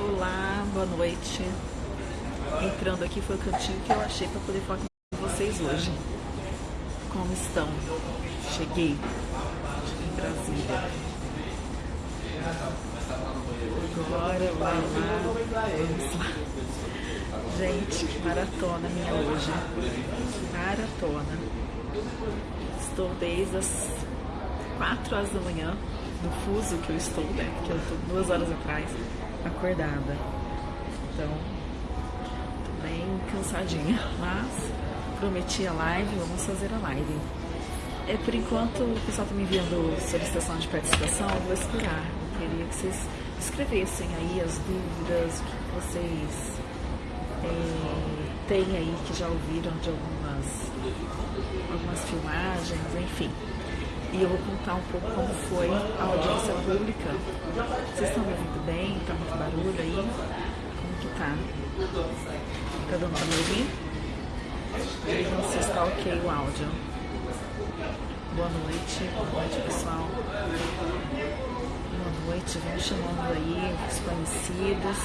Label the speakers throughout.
Speaker 1: Olá, boa noite. Entrando aqui foi o cantinho que eu achei para poder falar com vocês hoje. Como estão? Cheguei em Brasília. Agora vai lá, vamos lá. Gente, que maratona minha hoje. Maratona. Estou desde as 4 horas da manhã, no fuso que eu estou, né? Porque eu estou duas horas atrás, acordada. Então, tô bem cansadinha. Mas prometi a live, vamos fazer a live. É, por enquanto, o pessoal está me enviando solicitação de participação, eu vou esperar. Eu queria que vocês escrevessem aí as dúvidas, que vocês é, têm aí que já ouviram de algumas, algumas filmagens, enfim. E eu vou contar um pouco como foi a audiência pública. Vocês estão me ouvindo bem? Tá muito barulho aí? Como que tá? Cada um tá me ouvindo? Digam se está ok o áudio. Boa noite, boa noite pessoal. Noite, vamos chamando aí os conhecidos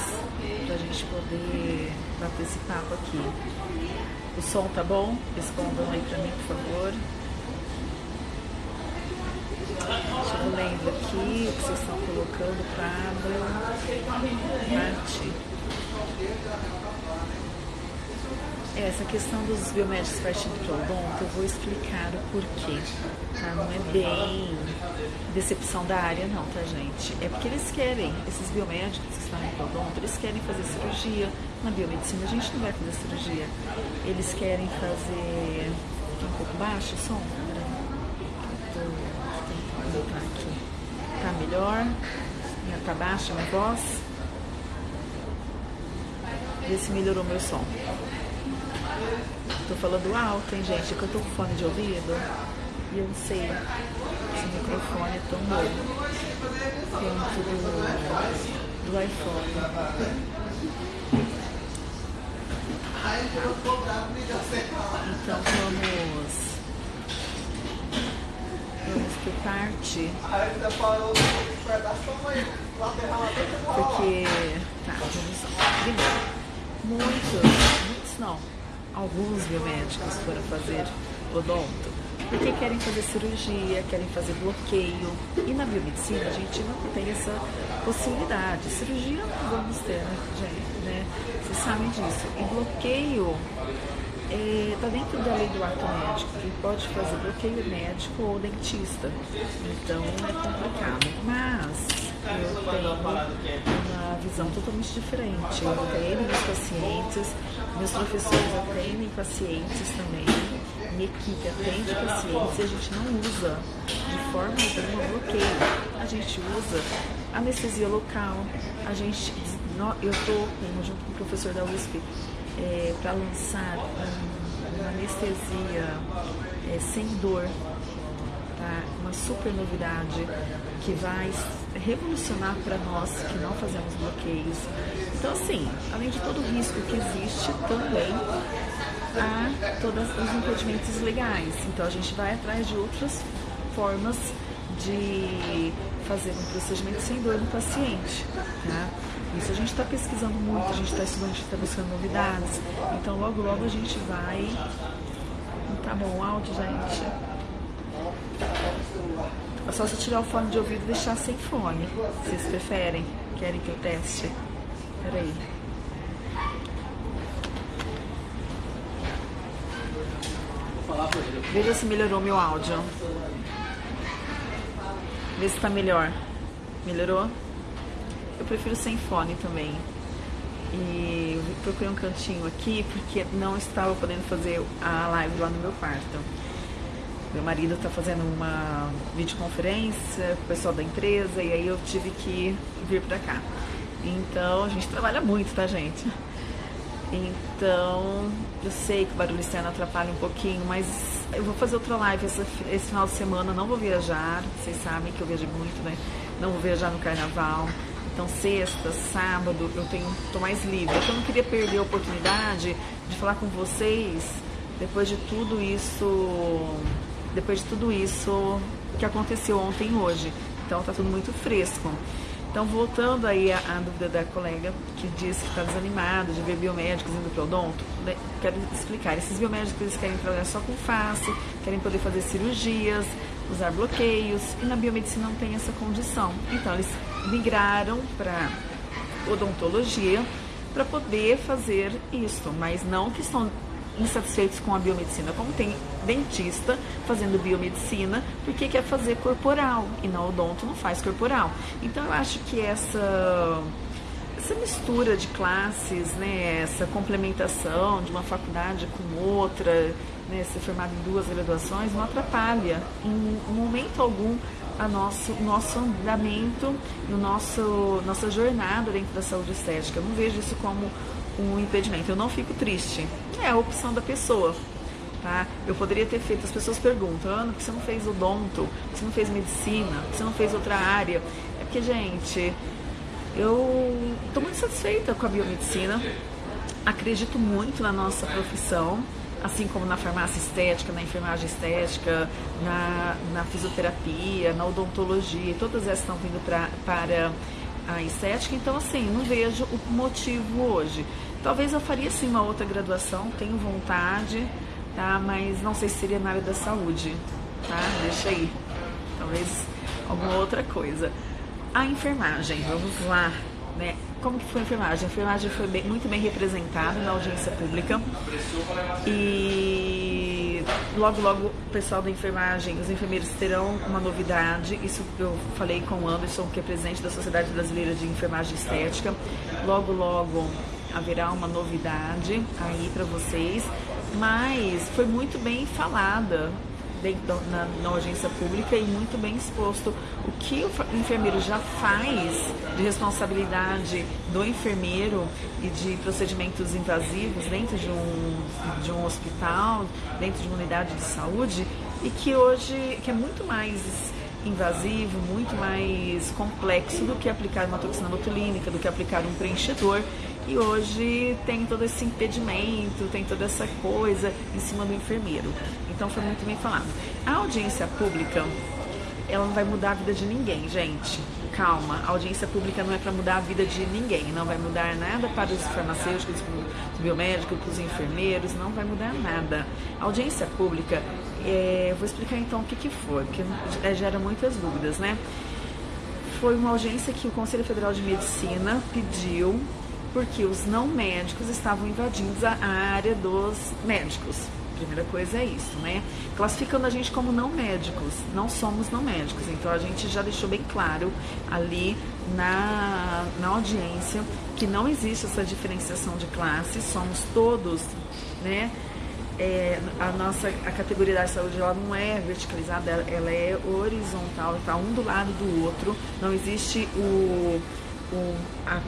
Speaker 1: pra gente poder bater esse papo aqui. O som tá bom? Respondam aí pra mim, por favor. Deixa eu lendo aqui o que vocês estão colocando, Pablo, Marte. É, essa questão dos biomédicos partindo para o eu vou explicar o porquê, tá? Não é bem decepção da área não, tá gente? É porque eles querem, esses biomédicos que estão no odonto, eles querem fazer cirurgia. Na biomedicina a gente não vai fazer cirurgia. Eles querem fazer... Aqui um pouco baixo o som? Botar aqui. Tá melhor? Tá baixa minha voz? Vê se melhorou meu som. Tô falando alto, hein, gente? Que eu tô com fone de ouvido e eu não sei se o microfone é tão bom quanto do, do iPhone. Então vamos. Vamos por parte. Porque. Tá, vamos lá. Muitos, muitos não alguns biomédicos foram fazer odonto, porque querem fazer cirurgia, querem fazer bloqueio. E na biomedicina a gente não tem essa possibilidade. Cirurgia não vamos ter, né? Vocês sabem disso. E bloqueio está é, dentro da lei do ato médico, que pode fazer bloqueio médico ou dentista. Então é complicado. Mas eu tenho uma visão totalmente diferente. Eu treino meus pacientes, meus professores atendem pacientes também, minha equipe atende pacientes e a gente não usa de forma alguma bloqueio. A gente usa anestesia local, a gente, eu estou junto com o professor da USP é, para lançar uma anestesia é, sem dor, tá? uma super novidade que vai revolucionar para nós que não fazemos bloqueios. Então, assim, além de todo o risco que existe, também há todos os impedimentos legais. Então, a gente vai atrás de outras formas de fazer um procedimento sem dor no paciente. Tá? Isso a gente está pesquisando muito, a gente está estudando, a gente está buscando novidades. Então, logo, logo a gente vai. Tá bom áudio, gente? É só se tirar o fone de ouvido e deixar sem fone. Vocês preferem? Querem que eu teste? Peraí. Veja se melhorou meu áudio. Vê se tá melhor. Melhorou? Eu prefiro sem fone também. E procurei um cantinho aqui porque não estava podendo fazer a live lá no meu quarto. Meu marido está fazendo uma videoconferência com o pessoal da empresa e aí eu tive que vir para cá. Então, a gente trabalha muito, tá, gente? Então, eu sei que o barulho externo atrapalha um pouquinho, mas eu vou fazer outra live esse, esse final de semana. Não vou viajar, vocês sabem que eu viajo muito, né? Não vou viajar no carnaval. Então, sexta, sábado, eu tenho, tô mais livre. Eu não queria perder a oportunidade de falar com vocês depois de tudo isso, depois de tudo isso que aconteceu ontem e hoje. Então, tá tudo muito fresco. Então, voltando aí à, dúvida da colega que disse que está desanimado de ver biomédicos indo para odonto, né? quero explicar. Esses biomédicos eles querem trabalhar só com face, querem poder fazer cirurgias, usar bloqueios, e na biomedicina não tem essa condição. Então, eles migraram para odontologia para poder fazer isso, mas não que estão insatisfeitos com a biomedicina, como tem dentista fazendo biomedicina, porque quer fazer corporal e na odonto não faz corporal. Então eu acho que essa essa mistura de classes, né, essa complementação de uma faculdade com outra, né, ser formado em duas graduações, não atrapalha em momento algum a nosso, nosso andamento e nosso, nossa jornada dentro da saúde estética. Eu não vejo isso como um impedimento. Eu não fico triste. É a opção da pessoa. Tá? Eu poderia ter feito, as pessoas perguntam, Ana, por que você não fez odonto? Por que você não fez medicina? Por que você não fez outra área? É porque, gente, eu estou muito satisfeita com a biomedicina, acredito muito na nossa profissão, assim como na farmácia estética, na enfermagem estética, na, na fisioterapia, na odontologia, todas essas estão vindo pra, para a estética, então assim, não vejo o motivo hoje. Talvez eu faria sim uma outra graduação, tenho vontade, tá? Mas não sei se seria na área da saúde, tá? Deixa aí. Talvez alguma outra coisa. A enfermagem, vamos lá, né? Como que foi a enfermagem? A enfermagem foi bem, muito bem representada na audiência pública e logo logo o pessoal da enfermagem, os enfermeiros terão uma novidade. Isso eu falei com o Anderson, que é presidente da Sociedade Brasileira de Enfermagem Estética. Logo logo haverá uma novidade aí para vocês, mas foi muito bem falada dentro, na, na, audiência pública e muito bem exposto o que o enfermeiro já faz de responsabilidade do enfermeiro e de procedimentos invasivos dentro de um, de um hospital, dentro de uma unidade de saúde e que hoje que é muito mais invasivo, muito mais complexo do que aplicar uma toxina botulínica, do que aplicar um preenchedor. E hoje tem todo esse impedimento, tem toda essa coisa em cima do enfermeiro. Então foi muito bem falado. A audiência pública, ela não vai mudar a vida de ninguém, gente. Calma, a audiência pública não é para mudar a vida de ninguém, não vai mudar nada para os farmacêuticos, para os biomédicos, para os enfermeiros, não vai mudar nada. A audiência pública, é, vou explicar então o que, que foi, porque é, gera muitas dúvidas, né? Foi uma audiência que o Conselho Federal de Medicina pediu porque os não médicos estavam invadindo a área dos médicos primeira coisa é isso, né? Classificando a gente como não médicos, não somos não médicos, então a gente já deixou bem claro ali na, na audiência que não existe essa diferenciação de classes, somos todos, né? É, a nossa a categoria da saúde ela não é verticalizada, ela, ela é horizontal, está um do lado do outro, não existe o o, a,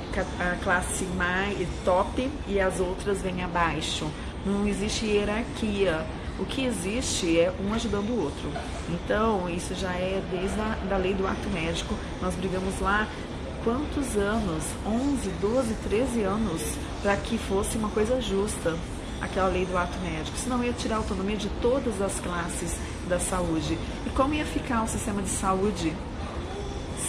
Speaker 1: a, classe mais top e as outras vêm abaixo. Não existe hierarquia. O que existe é um ajudando o outro. Então, isso já é desde a da lei do ato médico. Nós brigamos lá quantos anos? 11, 12, 13 anos para que fosse uma coisa justa aquela lei do ato médico. Senão ia tirar a autonomia de todas as classes da saúde. E como ia ficar o sistema de saúde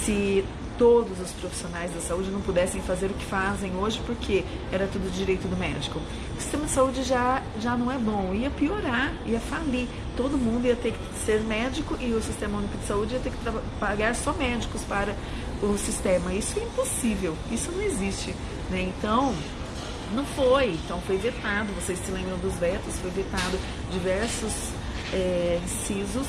Speaker 1: se todos os profissionais da saúde não pudessem fazer o que fazem hoje porque era tudo direito do médico. O sistema de saúde já, já não é bom, ia piorar, ia falir. Todo mundo ia ter que ser médico e o Sistema Único de Saúde ia ter que pagar só médicos para o sistema. Isso é impossível, isso não existe. Né? Então, não foi. Então foi vetado, vocês se lembram dos vetos, foi vetado diversos é, incisos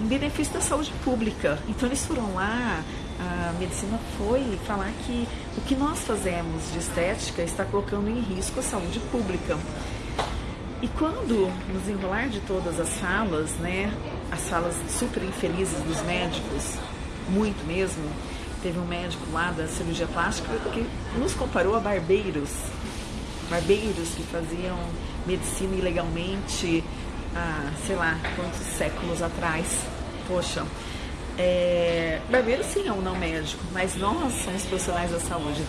Speaker 1: em benefício da saúde pública. Então eles foram lá, a medicina foi falar que o que nós fazemos de estética está colocando em risco a saúde pública. E quando, no desenrolar de todas as falas, né, as falas super infelizes dos médicos, muito mesmo, teve um médico lá da cirurgia plástica que nos comparou a barbeiros, barbeiros que faziam medicina ilegalmente há, sei lá, quantos séculos atrás. Poxa, É, barbeiro sim é um não médico, mas nós somos profissionais da saúde.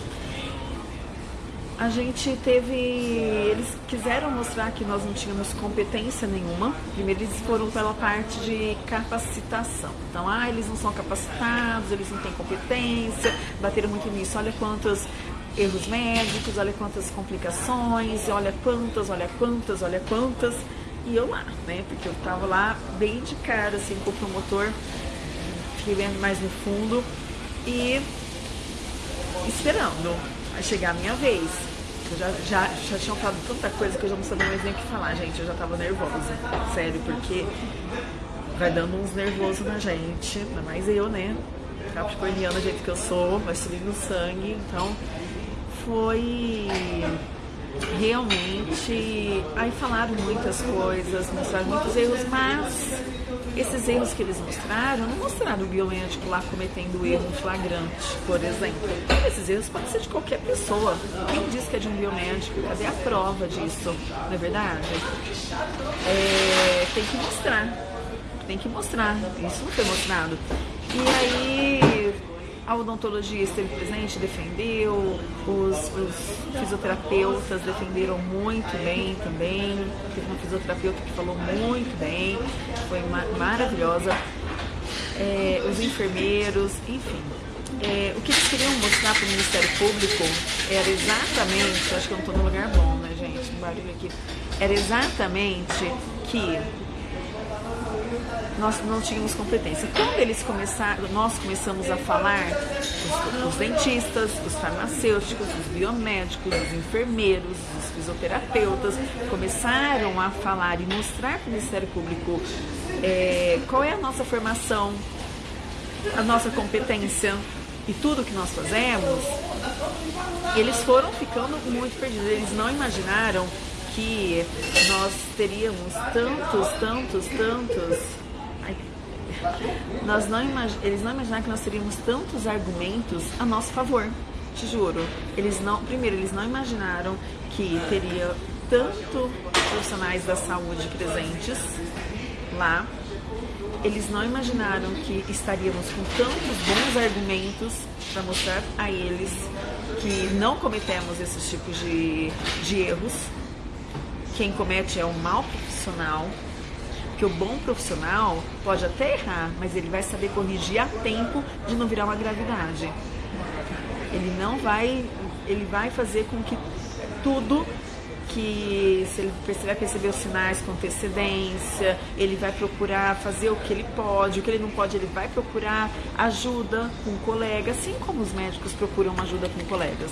Speaker 1: A gente teve. Eles quiseram mostrar que nós não tínhamos competência nenhuma. Primeiro, eles foram pela parte de capacitação. Então, ah, eles não são capacitados, eles não têm competência, bateram muito nisso. Olha quantos erros médicos, olha quantas complicações, olha quantas, olha quantas, olha quantas. E eu lá, né? Porque eu tava lá bem de cara, assim, com o promotor, fiquei vendo mais no fundo e esperando chegar a minha vez. Eu já, já, já tinham falado tanta coisa que eu já não sabia mais nem o que falar, gente. Eu já tava nervosa, sério, porque vai dando uns nervosos na gente, ainda mais eu, né? Capricorniana, do jeito que eu sou, vai subir no sangue, então foi realmente. Aí falaram muitas coisas, mostraram muitos erros, mas esses erros que eles mostraram, não mostraram o biomédico lá cometendo erro flagrante, por exemplo. Esses erros podem ser de qualquer pessoa. Quem diz que é de um biomédico? Cadê a prova disso? Não é verdade? É, tem que mostrar. Tem que mostrar. Isso não foi mostrado. E aí a odontologia esteve presente, defendeu, os, os, fisioterapeutas defenderam muito bem também. Teve uma fisioterapeuta que falou muito bem, foi ma maravilhosa. É, os enfermeiros, enfim. É, o que eles queriam mostrar para o Ministério Público era exatamente, acho que eu não estou no lugar bom, né, gente? Um barulho aqui. Era exatamente que nós não tínhamos competência. Quando eles começaram, nós começamos a falar, os, os dentistas, os farmacêuticos, os biomédicos, os enfermeiros, os fisioterapeutas, começaram a falar e mostrar para o Ministério Público é, qual é a nossa formação, a nossa competência e tudo que nós fazemos, eles foram ficando muito perdidos. Eles não imaginaram que nós teríamos tantos, tantos, tantos. Nós não eles não imaginaram que nós teríamos tantos argumentos a nosso favor, te juro. Eles não, primeiro, eles não imaginaram que teria tanto profissionais da saúde presentes lá. Eles não imaginaram que estaríamos com tantos bons argumentos para mostrar a eles que não cometemos esses tipos de, de erros quem comete é um mau profissional, que o bom profissional pode até errar, mas ele vai saber corrigir a tempo de não virar uma gravidade. Ele não vai, ele vai fazer com que tudo que se ele vai perceber os sinais com antecedência, ele vai procurar fazer o que ele pode, o que ele não pode, ele vai procurar ajuda com um colega, assim como os médicos procuram ajuda com colegas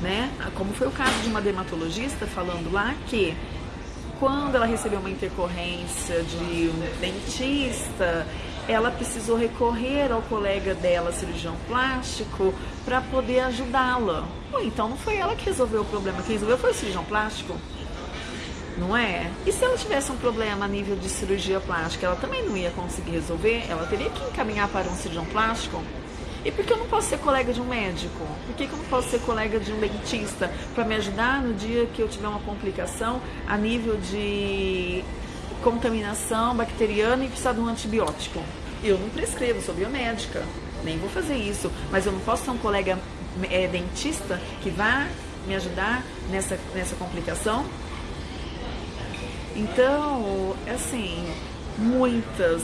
Speaker 1: né? Como foi o caso de uma dermatologista falando lá que quando ela recebeu uma intercorrência de um dentista, ela precisou recorrer ao colega dela, cirurgião plástico, para poder ajudá-la. Então não foi ela que resolveu o problema, quem resolveu foi o cirurgião plástico. Não é? E se ela tivesse um problema a nível de cirurgia plástica, ela também não ia conseguir resolver? Ela teria que encaminhar para um cirurgião plástico? E por que eu não posso ser colega de um médico? Por que, eu não posso ser colega de um dentista para me ajudar no dia que eu tiver uma complicação a nível de contaminação bacteriana e precisar de um antibiótico? Eu não prescrevo, sou biomédica, nem vou fazer isso, mas eu não posso ser um colega é, dentista que vá me ajudar nessa, nessa complicação? Então, assim, muitas.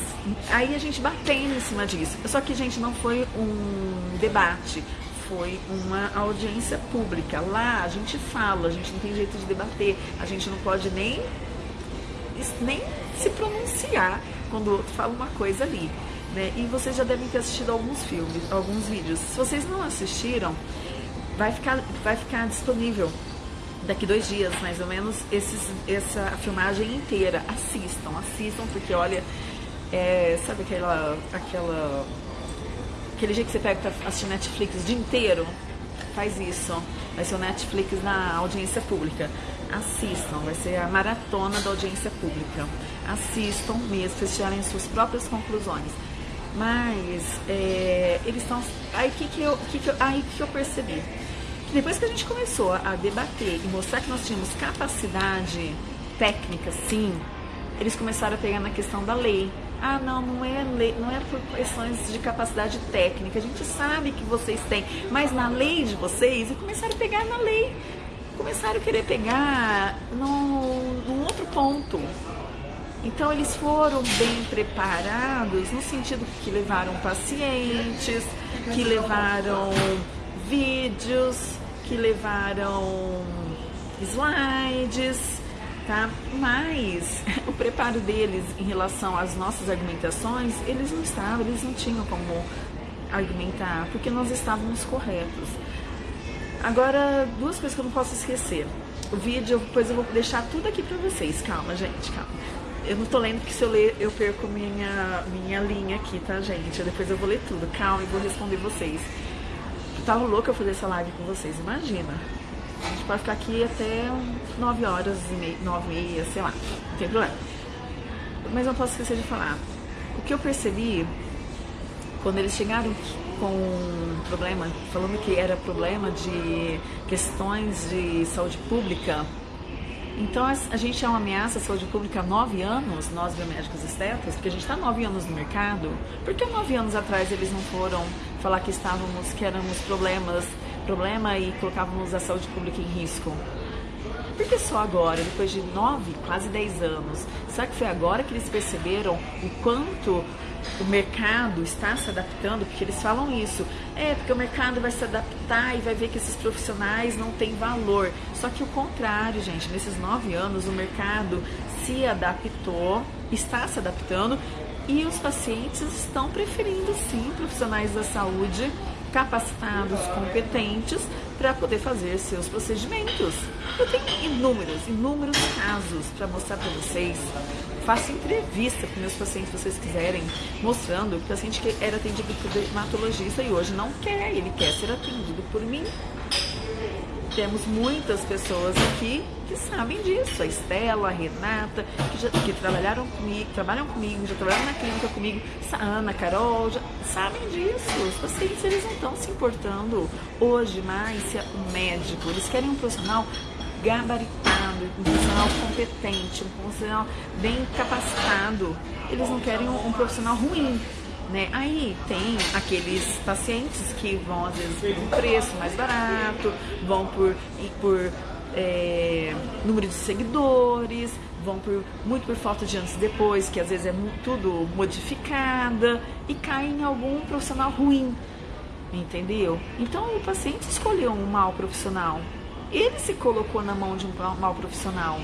Speaker 1: Aí a gente batendo em cima disso. Só que, gente, não foi um debate, foi uma audiência pública. Lá a gente fala, a gente não tem jeito de debater, a gente não pode nem, nem se pronunciar quando o outro fala uma coisa ali. Né? E vocês já devem ter assistido alguns filmes, alguns vídeos. Se vocês não assistiram, vai ficar, vai ficar disponível daqui dois dias, mais ou menos, esses, essa filmagem inteira. Assistam, assistam, porque olha, é, sabe aquela, aquela, aquele dia que você pega pra assistir Netflix o dia inteiro? Faz isso. Vai ser o Netflix na audiência pública. Assistam, vai ser a maratona da audiência pública. Assistam mesmo, vocês tirarem suas próprias conclusões. Mas é, eles estão. Aí que, que, eu, que, que eu, aí que eu percebi? Depois que a gente começou a debater e mostrar que nós tínhamos capacidade técnica, sim, eles começaram a pegar na questão da lei. Ah, não, não é, lei, não é por questões de capacidade técnica. A gente sabe que vocês têm, mas na lei de vocês, e começaram a pegar na lei. Começaram a querer pegar num, num outro ponto. Então eles foram bem preparados no sentido que levaram pacientes, que levaram vídeos, que levaram slides, tá? Mas o preparo deles em relação às nossas argumentações, eles não estavam, eles não tinham como argumentar, porque nós estávamos corretos. Agora, duas coisas que eu não posso esquecer. O vídeo, depois eu vou deixar tudo aqui pra vocês. Calma, gente, calma. Eu não tô lendo porque se eu ler eu perco minha, minha linha aqui, tá, gente? Depois eu vou ler tudo. Calma e vou responder vocês. Eu tava louca eu fazer essa live com vocês, imagina. A gente pode ficar aqui até 9 horas e meia, 9 e meia, sei lá, não tem problema. Mas não posso esquecer de falar. O que eu percebi quando eles chegaram com um problema, falando que era problema de questões de saúde pública, então a gente é uma ameaça à saúde pública há nove anos, nós biomédicos estetas, porque a gente está nove anos no mercado. Por que nove anos atrás eles não foram falar que estávamos, que éramos problemas, problema e colocávamos a saúde pública em risco? Por que só agora, depois de nove, quase dez anos? Será que foi agora que eles perceberam o quanto o mercado está se adaptando, porque eles falam isso. É, porque o mercado vai se adaptar e vai ver que esses profissionais não têm valor. Só que o contrário, gente, nesses nove anos o mercado se adaptou, está se adaptando e os pacientes estão preferindo sim profissionais da saúde capacitados, competentes para poder fazer seus procedimentos. Eu tenho inúmeros, inúmeros casos para mostrar para vocês faço entrevista com meus pacientes, se vocês quiserem, mostrando o paciente que era atendido por dermatologista e hoje não quer, ele quer ser atendido por mim. Temos muitas pessoas aqui que sabem disso. A Estela, a Renata, que, já, que trabalharam comigo, trabalham comigo, já trabalharam na clínica comigo, a Ana, a Carol, já sabem disso. Os pacientes eles não estão se importando hoje mais se é um médico. Eles querem um profissional gabaritado, um profissional competente, um profissional bem capacitado. Eles não querem um, um profissional ruim. Né? Aí tem aqueles pacientes que vão às vezes por um preço mais barato, vão por, por é, número de seguidores, vão por, muito por falta de antes e depois, que às vezes é tudo modificada e cai em algum profissional ruim, entendeu? Então o paciente escolheu um mau profissional, ele se colocou na mão de um mau profissional.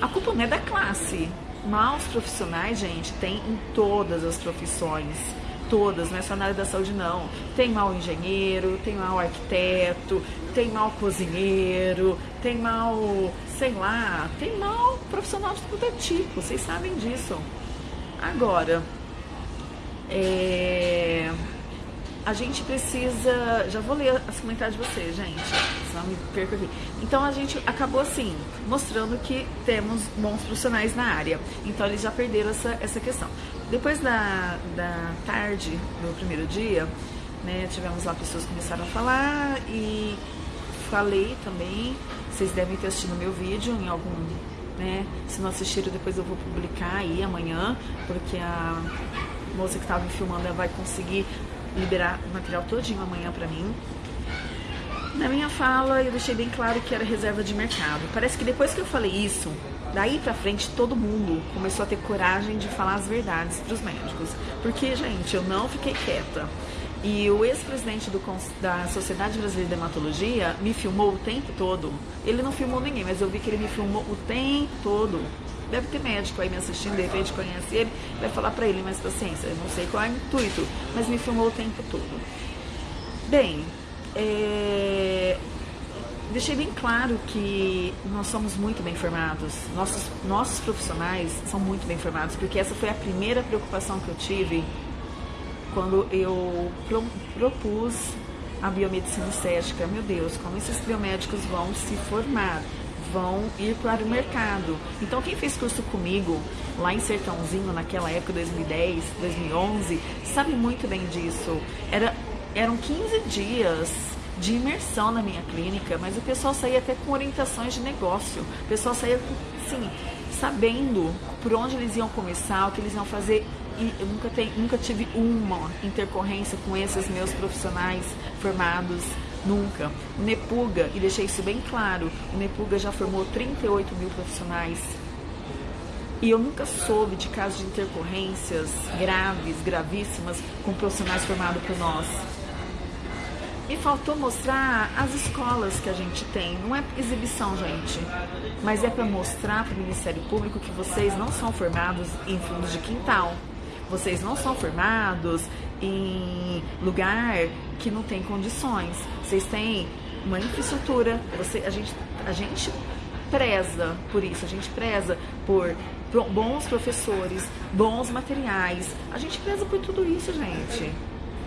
Speaker 1: A culpa não é da classe. Maus profissionais, gente, tem em todas as profissões. Todas, não é só na área da saúde, não. Tem mau engenheiro, tem mau arquiteto, tem mau cozinheiro, tem mau, sei lá, tem mau profissional de todo tipo. Vocês sabem disso. Agora, é a gente precisa. Já vou ler as comentários de vocês, gente. Senão me perco aqui. Então a gente acabou assim, mostrando que temos bons profissionais na área. Então eles já perderam essa, essa questão. Depois da, da tarde do primeiro dia, né, tivemos lá pessoas que começaram a falar e falei também. Vocês devem ter assistido meu vídeo em algum. Né? Se não assistiram, depois eu vou publicar aí amanhã, porque a moça que estava me filmando ela vai conseguir liberar o material todinho amanhã para mim. Na minha fala, eu deixei bem claro que era reserva de mercado. Parece que depois que eu falei isso, daí pra frente todo mundo começou a ter coragem de falar as verdades para os médicos. Porque, gente, eu não fiquei quieta. E o ex-presidente da Sociedade Brasileira de Dermatologia me filmou o tempo todo. Ele não filmou ninguém, mas eu vi que ele me filmou o tempo todo deve ter médico aí me assistindo, de repente conhece ele, vai falar para ele, mas paciência, eu não sei qual é o intuito, mas me filmou o tempo todo. Bem, é, deixei bem claro que nós somos muito bem formados, nossos, nossos profissionais são muito bem formados, porque essa foi a primeira preocupação que eu tive quando eu pro, propus a biomedicina estética. Meu Deus, como esses biomédicos vão se formar? Vão ir para o mercado. Então, quem fez curso comigo lá em Sertãozinho, naquela época, 2010, 2011, sabe muito bem disso. Era, eram 15 dias de imersão na minha clínica, mas o pessoal saía até com orientações de negócio. O pessoal saía, sim, sabendo por onde eles iam começar, o que eles iam fazer e eu nunca, tenho, nunca tive uma intercorrência com esses meus profissionais formados, nunca. O Nepuga, e deixei isso bem claro, o Nepuga já formou 38 mil profissionais e eu nunca soube de casos de intercorrências graves, gravíssimas, com profissionais formados por nós. Me faltou mostrar as escolas que a gente tem. Não é exibição, gente, mas é para mostrar para o Ministério Público que vocês não são formados em fundos de quintal. Vocês não são formados em lugar que não tem condições. Vocês têm uma infraestrutura. Você, a gente, a gente preza por isso. A gente preza por bons professores, bons materiais. A gente preza por tudo isso, gente.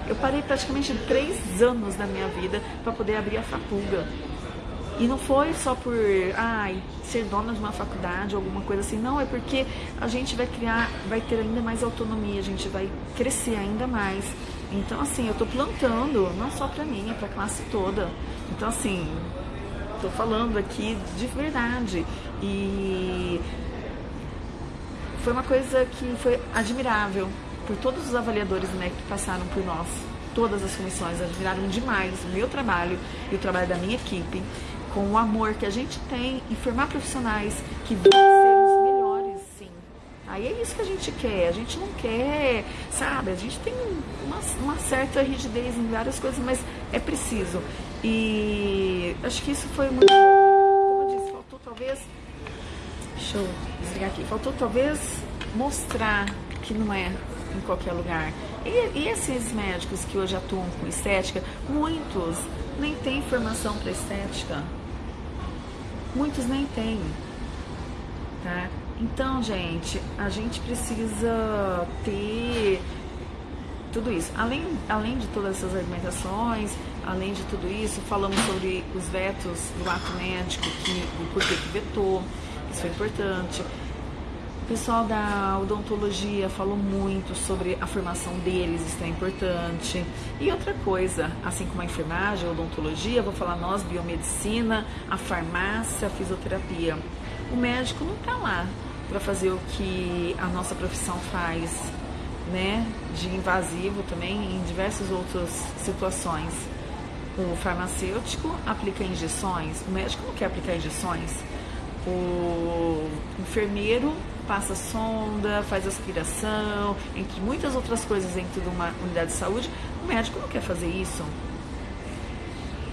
Speaker 1: Eu parei praticamente três anos da minha vida para poder abrir a faculdade. E não foi só por ai, ser dona de uma faculdade ou alguma coisa assim, não, é porque a gente vai criar, vai ter ainda mais autonomia, a gente vai crescer ainda mais. Então, assim, eu tô plantando, não só para mim, é pra classe toda. Então, assim, tô falando aqui de verdade. E foi uma coisa que foi admirável por todos os avaliadores né, que passaram por nós. Todas as comissões admiraram demais o meu trabalho e o trabalho da minha equipe, com o amor que a gente tem em formar profissionais que vão Aí é isso que a gente quer. A gente não quer, sabe? A gente tem uma, uma certa rigidez em várias coisas, mas é preciso. E acho que isso foi muito. Como eu disse, faltou talvez Deixa eu desligar aqui. Faltou talvez mostrar que não é em qualquer lugar. E, e esses médicos que hoje atuam com estética, muitos nem têm formação para estética. Muitos nem têm. Tá? Então, gente, a gente precisa ter tudo isso. Além, além de todas essas argumentações, além de tudo isso, falamos sobre os vetos do ato médico, que, o porquê que vetou, isso foi importante. O pessoal da odontologia falou muito sobre a formação deles, isso é importante. E outra coisa, assim como a enfermagem, a odontologia, vou falar nós, biomedicina, a farmácia, a fisioterapia. O médico não está lá para fazer o que a nossa profissão faz, né? De invasivo também em diversas outras situações. O farmacêutico aplica injeções, o médico não quer aplicar injeções o enfermeiro passa sonda, faz aspiração, entre muitas outras coisas dentro de uma unidade de saúde. O médico não quer fazer isso.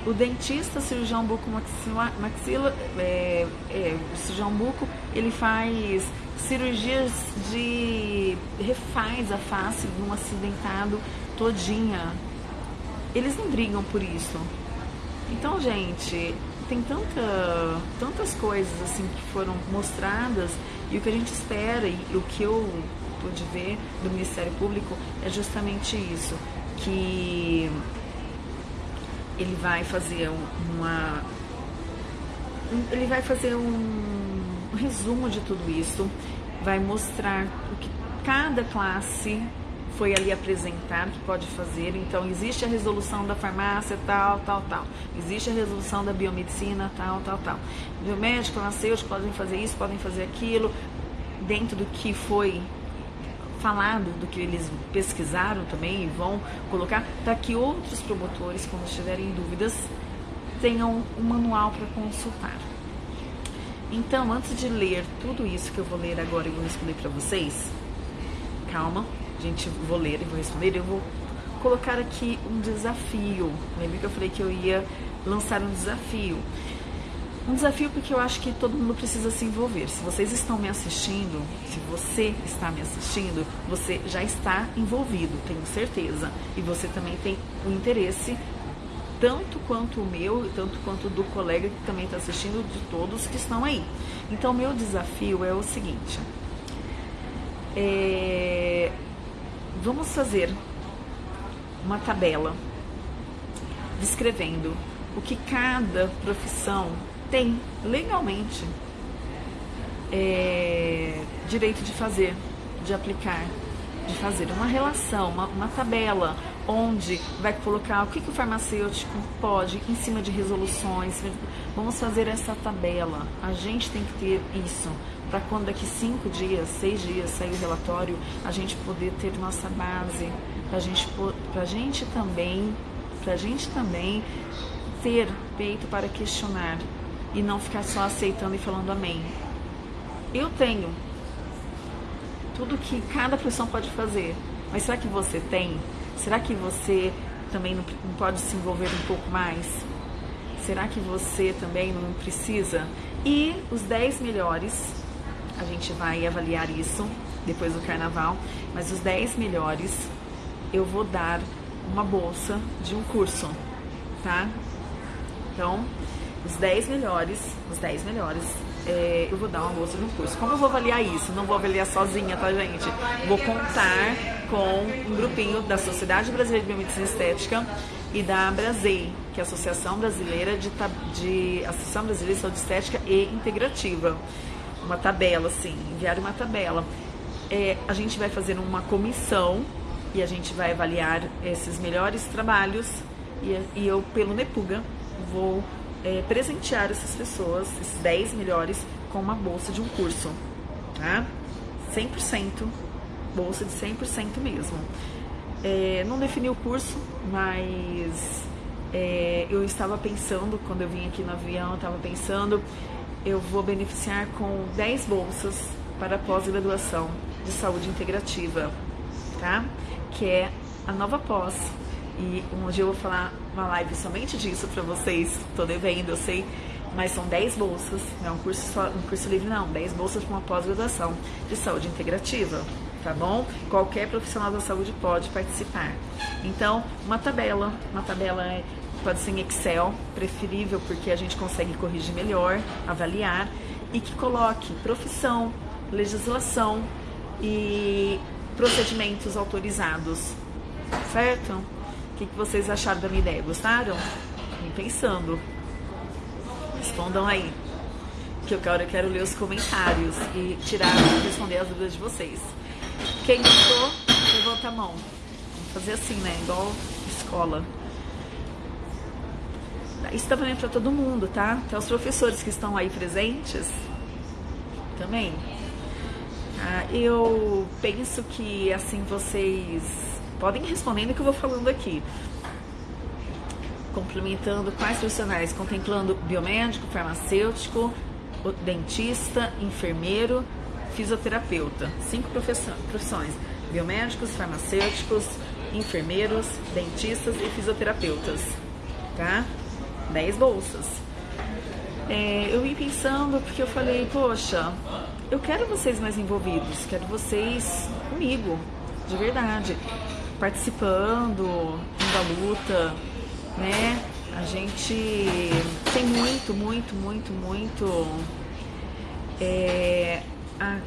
Speaker 1: O dentista, cirurgião buco maxila, é, é, cirurgião buco, ele faz cirurgias de refaz a face de um acidentado todinha. Eles não brigam por isso. Então, gente, tem tanta, tantas coisas assim que foram mostradas e o que a gente espera e o que eu pude ver do Ministério Público é justamente isso, que ele vai fazer uma ele vai fazer um resumo de tudo isso, vai mostrar o que cada classe foi ali apresentado que pode fazer. Então, existe a resolução da farmácia, tal, tal, tal. Existe a resolução da biomedicina, tal, tal, tal. Biomédico, farmacêutico podem fazer isso, podem fazer aquilo, dentro do que foi falado, do que eles pesquisaram também e vão colocar, para que outros promotores, quando estiverem dúvidas, tenham um manual para consultar. Então, antes de ler tudo isso que eu vou ler agora e vou responder para vocês, calma, gente, vou ler e vou responder, eu vou colocar aqui um desafio. Lembra que eu falei que eu ia lançar um desafio? Um desafio porque eu acho que todo mundo precisa se envolver. Se vocês estão me assistindo, se você está me assistindo, você já está envolvido, tenho certeza. E você também tem o um interesse, tanto quanto o meu, tanto quanto do colega que também está assistindo, de todos que estão aí. Então, meu desafio é o seguinte: é, vamos fazer uma tabela descrevendo o que cada profissão tem legalmente é, direito de fazer, de aplicar, de fazer uma relação, uma, uma tabela, onde vai colocar o que, que o farmacêutico pode em cima de resoluções. Vamos fazer essa tabela. A gente tem que ter isso para quando daqui cinco dias, seis dias sair o relatório, a gente poder ter nossa base, para gente, a gente também, para gente também ter peito para questionar e não ficar só aceitando e falando amém. Eu tenho tudo que cada profissão pode fazer, mas será que você tem? Será que você também não pode se envolver um pouco mais? Será que você também não precisa? E os 10 melhores, a gente vai avaliar isso depois do carnaval, mas os 10 melhores eu vou dar uma bolsa de um curso, tá? Então, os 10 melhores, os 10 melhores é, eu vou dar uma bolsa de um curso. Como eu vou avaliar isso? Não vou avaliar sozinha, tá, gente? Vou contar com um grupinho da Sociedade Brasileira de Biomedicina Estética e da Brasei, que é a Associação Brasileira de, de Associação Brasileira de Saúde Estética e Integrativa. Uma tabela, assim, enviar uma tabela. É, a gente vai fazer uma comissão e a gente vai avaliar esses melhores trabalhos e, e eu, pelo Nepuga, vou é, presentear essas pessoas, esses 10 melhores, com uma bolsa de um curso, tá? 100%, bolsa de 100% mesmo. É, não defini o curso, mas é, eu estava pensando, quando eu vim aqui no avião, eu estava pensando, eu vou beneficiar com 10 bolsas para pós-graduação de saúde integrativa, tá? Que é a nova pós e um dia eu vou falar uma live somente disso para vocês. Tô devendo, eu sei. Mas são 10 bolsas, não é um curso, só, um curso livre não, 10 bolsas para uma pós-graduação de saúde integrativa, tá bom? Qualquer profissional da saúde pode participar. Então, uma tabela, uma tabela é, pode ser em Excel, preferível porque a gente consegue corrigir melhor, avaliar, e que coloque profissão, legislação e procedimentos autorizados, certo? O que, que vocês acharam da minha ideia? Gostaram? Vem pensando. Respondam aí. Que eu quero, eu quero ler os comentários e tirar, responder as dúvidas de vocês. Quem gostou, levanta a mão. Vamos fazer assim, né? Igual escola. Isso tá valendo para todo mundo, tá? Até os professores que estão aí presentes também. Ah, eu penso que assim vocês podem ir respondendo o que eu vou falando aqui. Complementando quais profissionais? Contemplando biomédico, farmacêutico, dentista, enfermeiro, fisioterapeuta. Cinco profissões: biomédicos, farmacêuticos, enfermeiros, dentistas e fisioterapeutas. Tá? Dez bolsas. É, eu vim pensando porque eu falei, poxa, eu quero vocês mais envolvidos, quero vocês comigo, de verdade participando da luta, né? A gente tem muito, muito, muito, muito é, a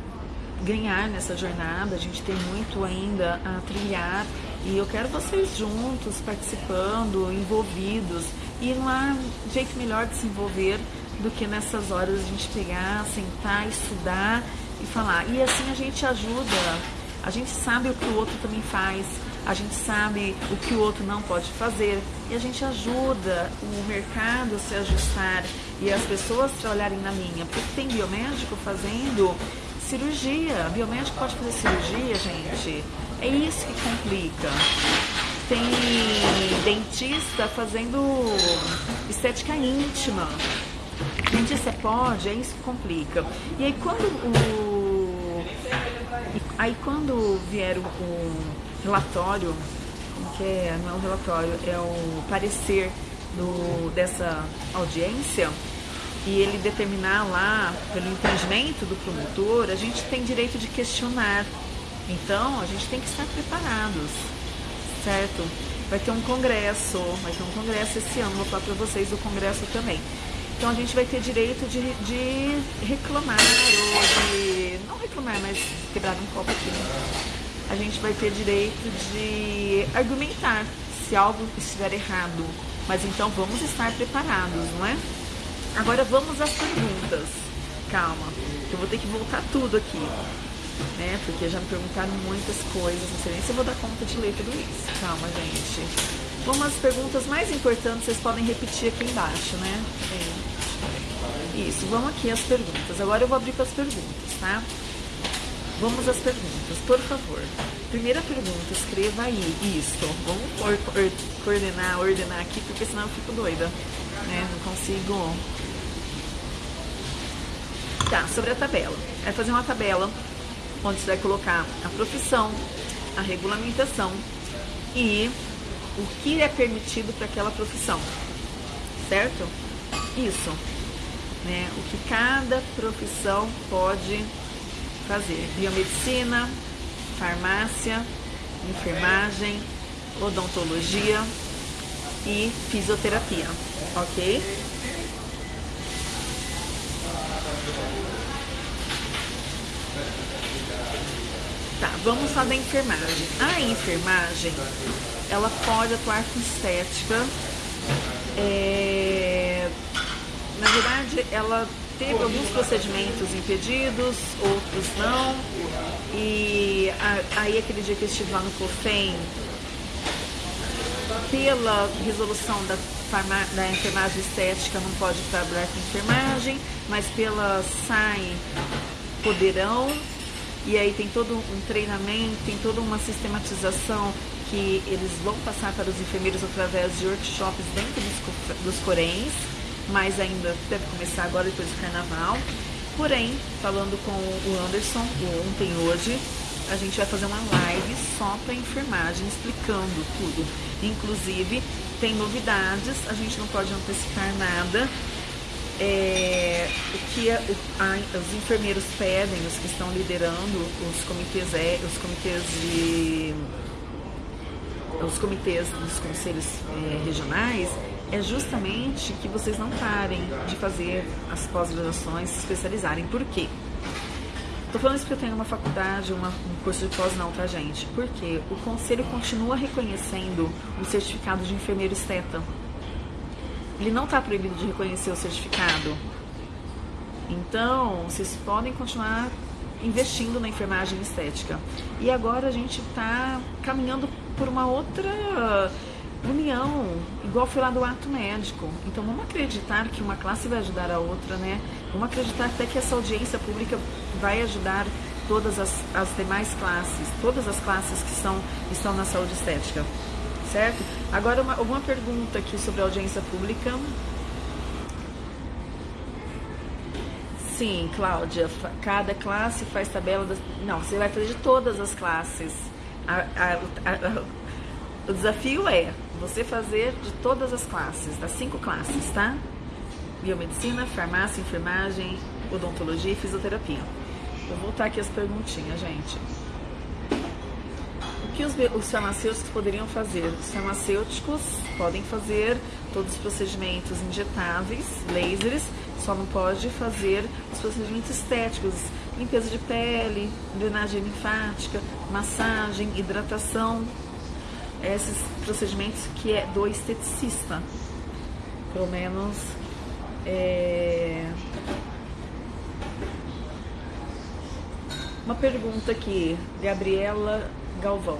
Speaker 1: ganhar nessa jornada, a gente tem muito ainda a trilhar e eu quero vocês juntos, participando, envolvidos. E não há jeito melhor de se envolver do que nessas horas a gente pegar, sentar, estudar e falar. E assim a gente ajuda, a gente sabe o que o outro também faz, a gente sabe o que o outro não pode fazer e a gente ajuda o mercado a se ajustar e as pessoas trabalharem na linha, porque tem biomédico fazendo cirurgia, biomédico pode fazer cirurgia, gente, é isso que complica. Tem dentista fazendo estética íntima. Dentista pode, é isso que complica. E aí quando o. Aí quando vier o relatório, como que é, não é um relatório, é o parecer do, dessa audiência e ele determinar lá, pelo entendimento do promotor, a gente tem direito de questionar. Então, a gente tem que estar preparados, certo? Vai ter um congresso, vai ter um congresso esse ano, vou falar para vocês do congresso também. Então a gente vai ter direito de, de reclamar, ou de. não reclamar, mas quebrar um copo aqui. Né? A gente vai ter direito de argumentar se algo estiver errado. Mas então vamos estar preparados, não é? Agora vamos às perguntas. Calma, eu vou ter que voltar tudo aqui. né? Porque já me perguntaram muitas coisas, não sei nem se eu vou dar conta de ler tudo isso. Calma, gente. Vamos às perguntas mais importantes, vocês podem repetir aqui embaixo, né? Isso, vamos aqui às perguntas. Agora eu vou abrir para as perguntas, tá? Vamos às perguntas, por favor. Primeira pergunta, escreva aí isso. Vamos coordenar, ordenar aqui, porque senão eu fico doida, né? Não consigo. Tá, sobre a tabela. Vai fazer uma tabela onde você vai colocar a profissão, a regulamentação e o que é permitido para aquela profissão, certo? Isso, né? O que cada profissão pode fazer: biomedicina, farmácia, enfermagem, odontologia e fisioterapia, ok? Tá, vamos falar da enfermagem. A enfermagem, ela pode atuar com estética. É... Na verdade, ela teve alguns procedimentos impedidos, outros não. E aí aquele dia que eu estive lá no COFEM, pela resolução da, da enfermagem estética não pode trabalhar com enfermagem, mas pela SAI poderão e aí tem todo um treinamento, tem toda uma sistematização que eles vão passar para os enfermeiros através de workshops dentro dos, dos coréns, mas ainda deve começar agora depois do carnaval. Porém, falando com o Anderson ontem e hoje, a gente vai fazer uma live só para enfermagem, explicando tudo. Inclusive, tem novidades, a gente não pode antecipar nada, é, o que a, a, os enfermeiros pedem, os que estão liderando os comitês, é, os comitês de os comitês dos conselhos é, regionais é justamente que vocês não parem de fazer as pós-graduações, se especializarem. Por quê? Estou falando isso porque eu tenho uma faculdade, uma, um curso de pós não, tá gente? Porque o conselho continua reconhecendo o certificado de enfermeiro esteta ele não está proibido de reconhecer o certificado. Então, vocês podem continuar investindo na enfermagem estética. E agora a gente está caminhando por uma outra união, igual foi lá do ato médico. Então vamos acreditar que uma classe vai ajudar a outra, né? Vamos acreditar até que essa audiência pública vai ajudar todas as, as demais classes, todas as classes que são, estão na saúde estética certo? Agora, uma, alguma pergunta aqui sobre a audiência pública? Sim, Cláudia, cada classe faz tabela das... Não, você vai fazer de todas as classes. A, a, a, o desafio é você fazer de todas as classes, das cinco classes, tá? Biomedicina, farmácia, enfermagem, odontologia e fisioterapia. Vou voltar aqui as perguntinhas, gente que os, os farmacêuticos poderiam fazer? Os farmacêuticos podem fazer todos os procedimentos injetáveis, lasers, só não pode fazer os procedimentos estéticos, limpeza de pele, drenagem linfática, massagem, hidratação, esses procedimentos que é do esteticista, pelo menos é... uma pergunta aqui, Gabriela Galvão.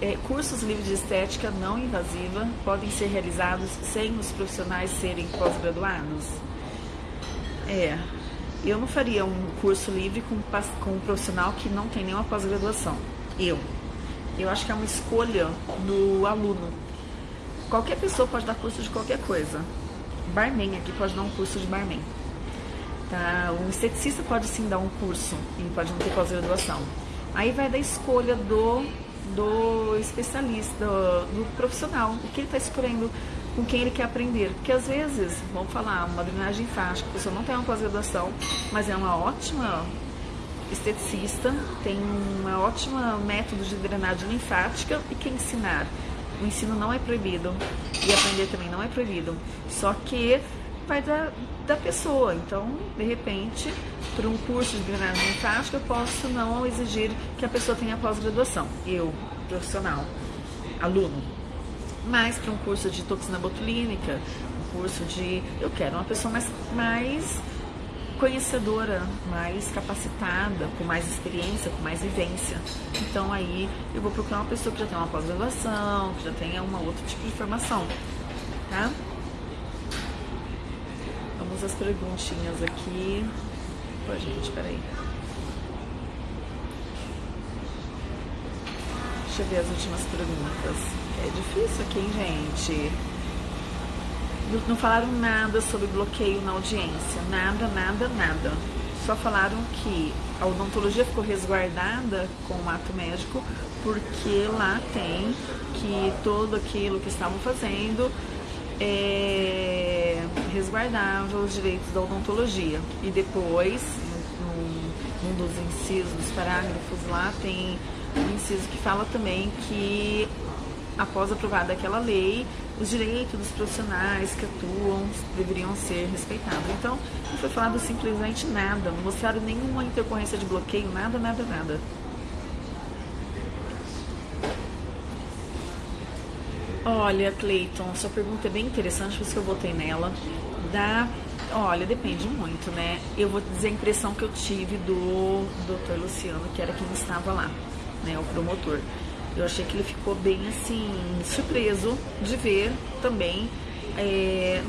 Speaker 1: É, cursos livres de estética não invasiva podem ser realizados sem os profissionais serem pós-graduados? É, eu não faria um curso livre com, com um profissional que não tem nenhuma pós-graduação. Eu. Eu acho que é uma escolha do aluno. Qualquer pessoa pode dar curso de qualquer coisa. Barman aqui pode dar um curso de barman. Tá? Um esteticista pode sim dar um curso e pode não ter pós-graduação. Aí vai da escolha do, do especialista, do, do profissional, o que ele está escolhendo, com quem ele quer aprender. Porque às vezes, vamos falar, uma drenagem linfática, a pessoa não tem uma pós-graduação, mas é uma ótima esteticista, tem uma ótima método de drenagem linfática e quer ensinar. O ensino não é proibido e aprender também não é proibido. Só que vai da, da pessoa. Então, de repente, para um curso de drenagem linfática, eu posso não exigir que a pessoa tenha pós-graduação, eu, profissional, aluno. Mas para um curso de toxina botulínica, um curso de. Eu quero uma pessoa mais, mais conhecedora, mais capacitada, com mais experiência, com mais vivência. Então aí eu vou procurar uma pessoa que já tem uma pós-graduação, que já tenha uma outro tipo de formação, tá? Vamos às perguntinhas aqui. Pô, gente, peraí. Deixa eu ver as últimas perguntas. É difícil aqui, hein, gente? Não falaram nada sobre bloqueio na audiência. Nada, nada, nada. Só falaram que a odontologia ficou resguardada com o ato médico porque lá tem que tudo aquilo que estavam fazendo é, resguardava os direitos da odontologia. E depois, num, dos incisos, parágrafos lá, tem um inciso que fala também que após aprovada aquela lei, os direitos dos profissionais que atuam deveriam ser respeitados. Então, não foi falado simplesmente nada, não mostraram nenhuma intercorrência de bloqueio, nada, nada, nada. Olha, Cleiton, sua pergunta é bem interessante, por isso que eu votei nela. Da, olha, depende muito, né? Eu vou dizer a impressão que eu tive do Dr. Luciano, que era quem estava lá, né, o promotor. Eu achei que ele ficou bem assim, surpreso de ver também é,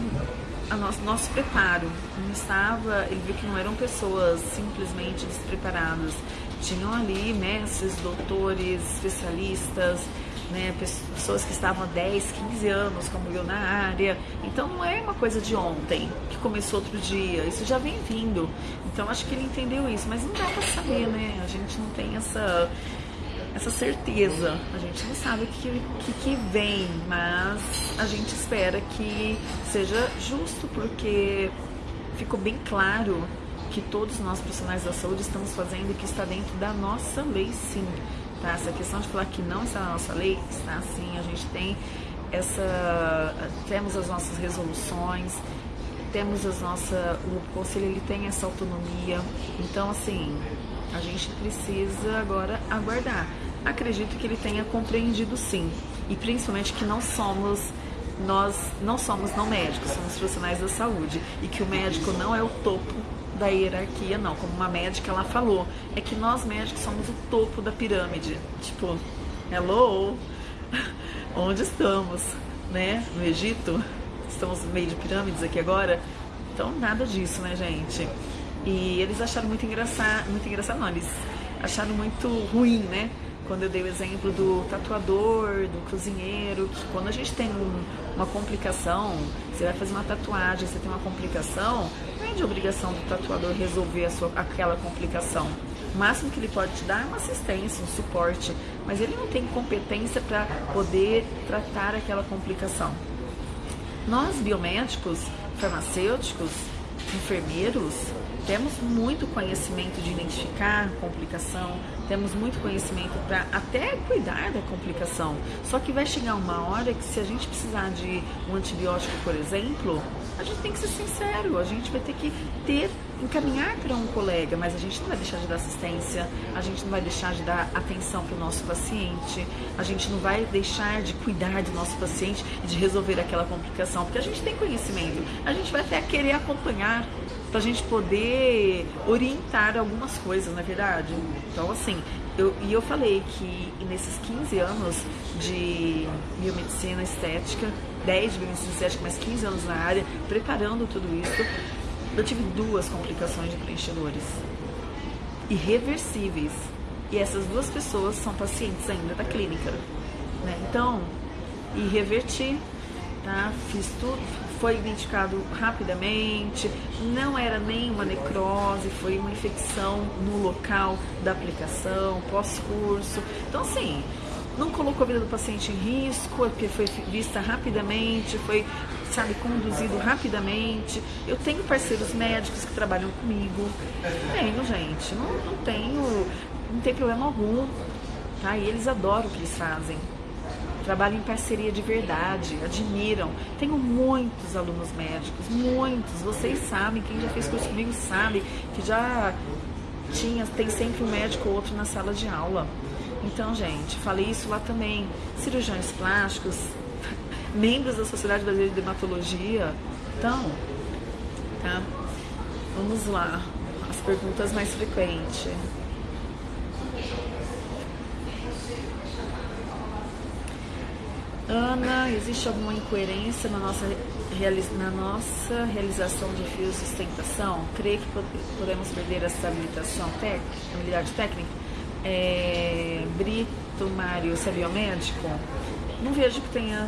Speaker 1: a nosso, nosso preparo. Não estava, ele viu que não eram pessoas simplesmente despreparadas. Tinham ali mestres, doutores, especialistas, né, pessoas que estavam há 10, 15 anos, como eu na área. Então não é uma coisa de ontem, que começou outro dia, isso já vem vindo. Então acho que ele entendeu isso, mas não dá para saber, né? A gente não tem essa essa certeza. A gente não sabe o que, que, que, vem, mas a gente espera que seja justo, porque ficou bem claro que todos nós profissionais da saúde estamos fazendo o que está dentro da nossa lei, sim. Tá? Essa questão de falar que não está na nossa lei, está sim. A gente tem essa, temos as nossas resoluções, temos as nossas, o conselho ele tem essa autonomia. Então, assim, a gente precisa agora aguardar. Acredito que ele tenha compreendido sim, e principalmente que não somos nós não somos não médicos, somos profissionais da saúde e que o médico não é o topo da hierarquia, não. Como uma médica ela falou, é que nós médicos somos o topo da pirâmide. Tipo, hello, onde estamos, né? No Egito? Estamos no meio de pirâmides aqui agora. Então nada disso, né, gente? E eles acharam muito engraçado, muito engraçado, não, eles acharam muito ruim, né? Quando eu dei o exemplo do tatuador, do cozinheiro, que quando a gente tem um, uma complicação, você vai fazer uma tatuagem, você tem uma complicação, não é de obrigação do tatuador resolver a sua, aquela complicação. O máximo que ele pode te dar é uma assistência, um suporte, mas ele não tem competência para poder tratar aquela complicação. Nós, biomédicos, farmacêuticos, enfermeiros, temos muito conhecimento de identificar complicação, temos muito conhecimento para até cuidar da complicação. Só que vai chegar uma hora que se a gente precisar de um antibiótico, por exemplo, a gente tem que ser sincero, a gente vai ter que ter, encaminhar para um colega, mas a gente não vai deixar de dar assistência, a gente não vai deixar de dar atenção para o nosso paciente, a gente não vai deixar de cuidar do nosso paciente e de resolver aquela complicação, porque a gente tem conhecimento, a gente vai até querer acompanhar para a gente poder orientar algumas coisas, na é verdade. Então, assim, eu, e eu falei que nesses 15 anos de biomedicina estética, 10 de biomedicina estética, mais 15 anos na área, preparando tudo isso, eu tive duas complicações de preenchedores irreversíveis. E essas duas pessoas são pacientes ainda da clínica. Né? Então, e reverti, tá? Fiz tudo, foi identificado rapidamente, não era nem uma necrose, foi uma infecção no local da aplicação, pós-curso. Então, assim, não colocou a vida do paciente em risco, porque foi vista rapidamente, foi, sabe, conduzido rapidamente. Eu tenho parceiros médicos que trabalham comigo. Tenho, gente, não, não tenho, não tem problema algum, tá? E eles adoram o que eles fazem trabalham em parceria de verdade, admiram. Tenho muitos alunos médicos, muitos. Vocês sabem, quem já fez curso comigo sabe que já tinha, tem sempre um médico ou outro na sala de aula. Então, gente, falei isso lá também. Cirurgiões plásticos, membros da Sociedade Brasileira de Dermatologia. Então, tá? Vamos lá, as perguntas mais frequentes. Ana, existe alguma incoerência na nossa, na nossa realização de fios de sustentação? Creio que podemos perder essa habilitação técnica, habilidade técnica? É, Brito Mário, você é biomédico? Não vejo que tenha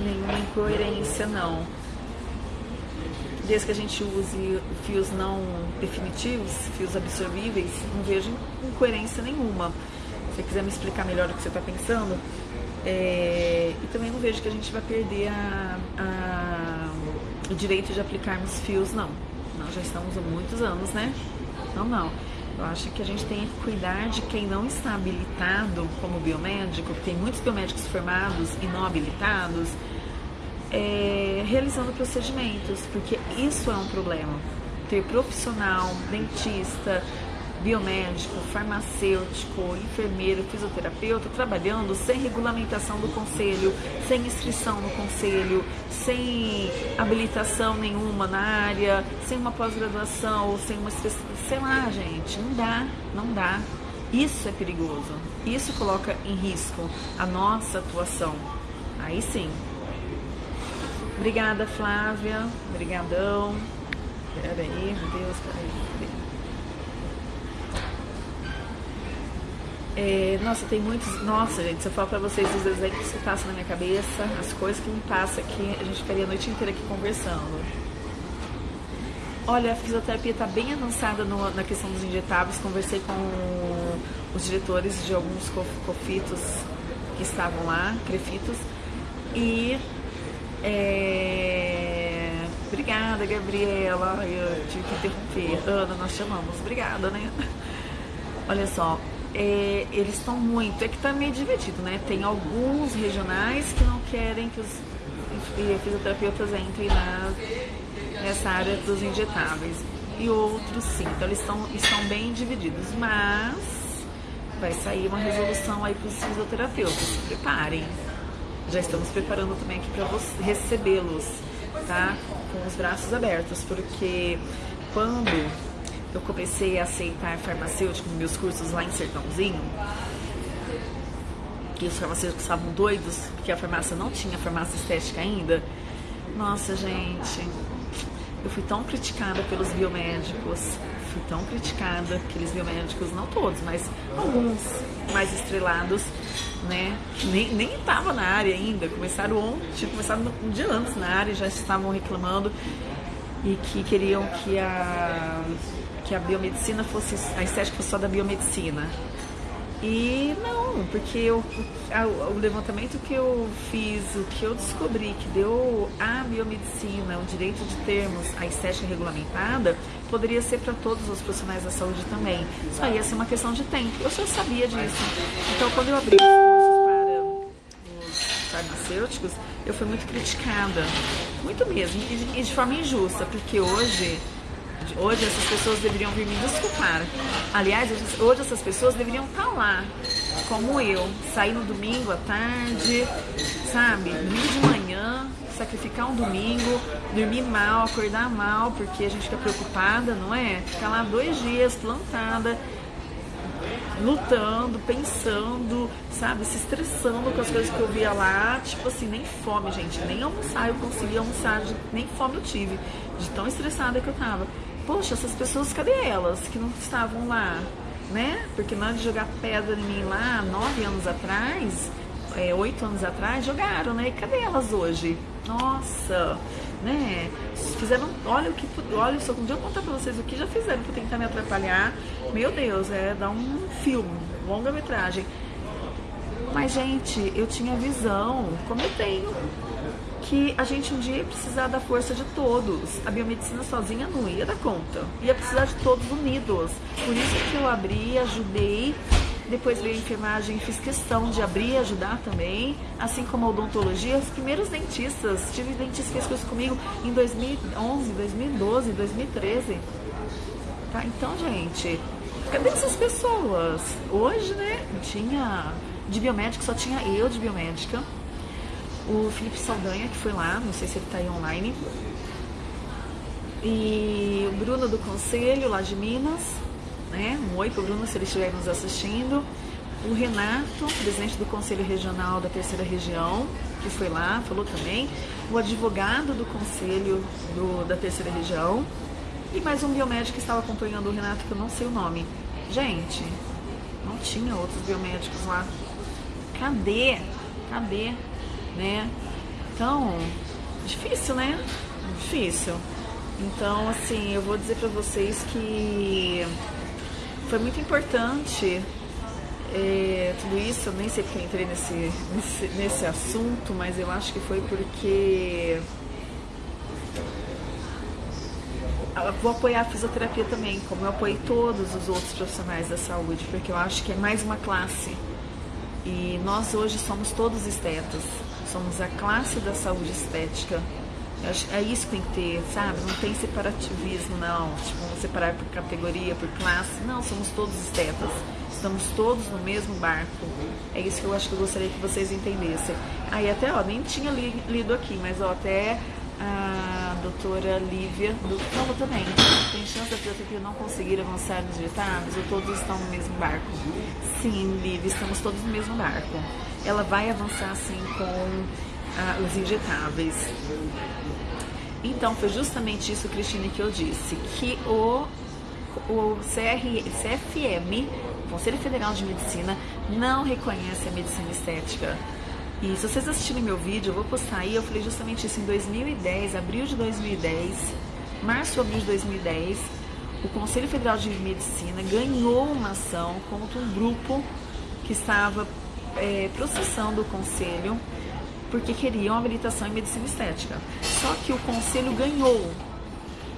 Speaker 1: nenhuma incoerência, não. Desde que a gente use fios não definitivos, fios absorvíveis, não vejo incoerência nenhuma. Se você quiser me explicar melhor o que você está pensando, é, e também não vejo que a gente vai perder a, a, o direito de aplicarmos fios, não. Nós já estamos há muitos anos, né? Não, não. Eu acho que a gente tem que cuidar de quem não está habilitado como biomédico, tem muitos biomédicos formados e não habilitados, é, realizando procedimentos, porque isso é um problema. Ter profissional, dentista, biomédico, farmacêutico, enfermeiro, fisioterapeuta trabalhando sem regulamentação do conselho, sem inscrição no conselho, sem habilitação nenhuma na área, sem uma pós-graduação sem uma sei lá, gente, não dá, não dá. Isso é perigoso. Isso coloca em risco a nossa atuação. Aí sim. Obrigada, Flávia. Obrigadão. Peraí, meu Deus, peraí. É, nossa, tem muitos. Nossa, gente, se eu falar pra vocês os exemplos que passam na minha cabeça, as coisas que me passam aqui, a gente ficaria a noite inteira aqui conversando. Olha, a fisioterapia está bem avançada no, na questão dos injetáveis. Conversei com os diretores de alguns cofitos que estavam lá, crefitos, e é, obrigada, Gabriela. Eu tive que interromper. Ana, nós chamamos. Obrigada, né? Olha só, é, eles estão muito, é que está meio dividido, né? Tem alguns regionais que não querem que os fisioterapeutas entrem na, nessa área dos injetáveis e outros sim. Então eles estão, estão bem divididos, mas vai sair uma resolução aí para os fisioterapeutas. Se preparem. Já estamos preparando também aqui para recebê-los, tá? Com os braços abertos, porque quando eu comecei a aceitar farmacêutico nos meus cursos lá em Sertãozinho, que os farmacêuticos estavam doidos, porque a farmácia não tinha farmácia estética ainda. Nossa, gente, eu fui tão criticada pelos biomédicos, fui tão criticada, aqueles biomédicos, não todos, mas alguns mais estrelados, né, nem, nem estavam na área ainda, começaram ontem, começado um dia antes na área, já estavam reclamando e que queriam que a que a biomedicina fosse, a estética fosse só da biomedicina. E não, porque eu, o levantamento que eu fiz, o que eu descobri que deu à biomedicina o direito de termos a estética regulamentada, poderia ser para todos os profissionais da saúde também. Só ia ser uma questão de tempo. Eu já sabia disso. Então, quando eu abri os cursos para os farmacêuticos, eu fui muito criticada. Muito mesmo. E de forma injusta, porque hoje Hoje essas pessoas deveriam vir me desculpar. Aliás, hoje essas pessoas deveriam estar tá lá, como eu, sair no domingo à tarde, sabe? Domingo de manhã, sacrificar um domingo, dormir mal, acordar mal, porque a gente fica preocupada, não é? Ficar lá dois dias plantada, lutando, pensando, sabe, se estressando com as coisas que eu via lá, tipo assim, nem fome, gente, nem almoçar eu consegui almoçar, nem fome eu tive, de tão estressada que eu tava poxa, essas pessoas, cadê elas que não estavam lá? Né? Porque na hora de jogar pedra em mim lá, nove anos atrás, é, oito anos atrás, jogaram, né? E cadê elas hoje? Nossa, né? Fizeram, olha o que, olha só, um dia eu contar pra vocês o que já fizeram pra tentar me atrapalhar. Meu Deus, é dar um filme, longa metragem. Mas, gente, eu tinha visão, como eu tenho que a gente um dia ia precisar da força de todos. A biomedicina sozinha não ia dar conta. Ia precisar de todos unidos. Por isso que eu abri, ajudei. Depois veio a enfermagem, fiz questão de abrir e ajudar também, assim como a odontologia. Os primeiros dentistas, tive dentista que fez comigo em 2011, 2012, 2013. Tá? Então, gente, cadê essas pessoas? Hoje, né, tinha de biomédico, só tinha eu de biomédica o Felipe Saldanha, que foi lá, não sei se ele está aí online. E Bruno do Conselho, lá de Minas, né? Um oi pro Bruno se ele estiver nos assistindo. O Renato, presidente do Conselho Regional da Terceira Região, que foi lá, falou também. O advogado do Conselho do, da Terceira Região. E mais um biomédico que estava acompanhando o Renato, que eu não sei o nome. Gente, não tinha outros biomédicos lá. Cadê? Cadê? Né? Então, difícil, né? Difícil. Então, assim, eu vou dizer para vocês que foi muito importante é, tudo isso. Eu nem sei porque eu entrei nesse, nesse, nesse assunto, mas eu acho que foi porque vou apoiar a fisioterapia também, como eu apoiei todos os outros profissionais da saúde, porque eu acho que é mais uma classe. E nós hoje somos todos estetas, somos a classe da saúde estética. É isso que tem que ter, sabe? Não tem separativismo, não. Tipo, separar por categoria, por classe. Não, somos todos estetas. Estamos todos no mesmo barco. É isso que eu acho que eu gostaria que vocês entendessem. Aí até, ó, nem tinha li, lido aqui, mas ó, até a doutora Lívia do falou também. Tem chance da fisioterapia não conseguir avançar nos ditados ou todos estão no mesmo barco? Sim, Lívia, estamos todos no mesmo barco. Ela vai avançar sim com ah, os injetáveis. Então, foi justamente isso, Cristina, que eu disse, que o, o CR, CFM, Conselho Federal de Medicina, não reconhece a medicina estética. E se vocês assistirem meu vídeo, eu vou postar aí, eu falei justamente isso em 2010, abril de 2010, março, abril de 2010, o Conselho Federal de Medicina ganhou uma ação contra um grupo que estava é, processando o Conselho porque queriam habilitação em medicina estética. Só que o conselho ganhou.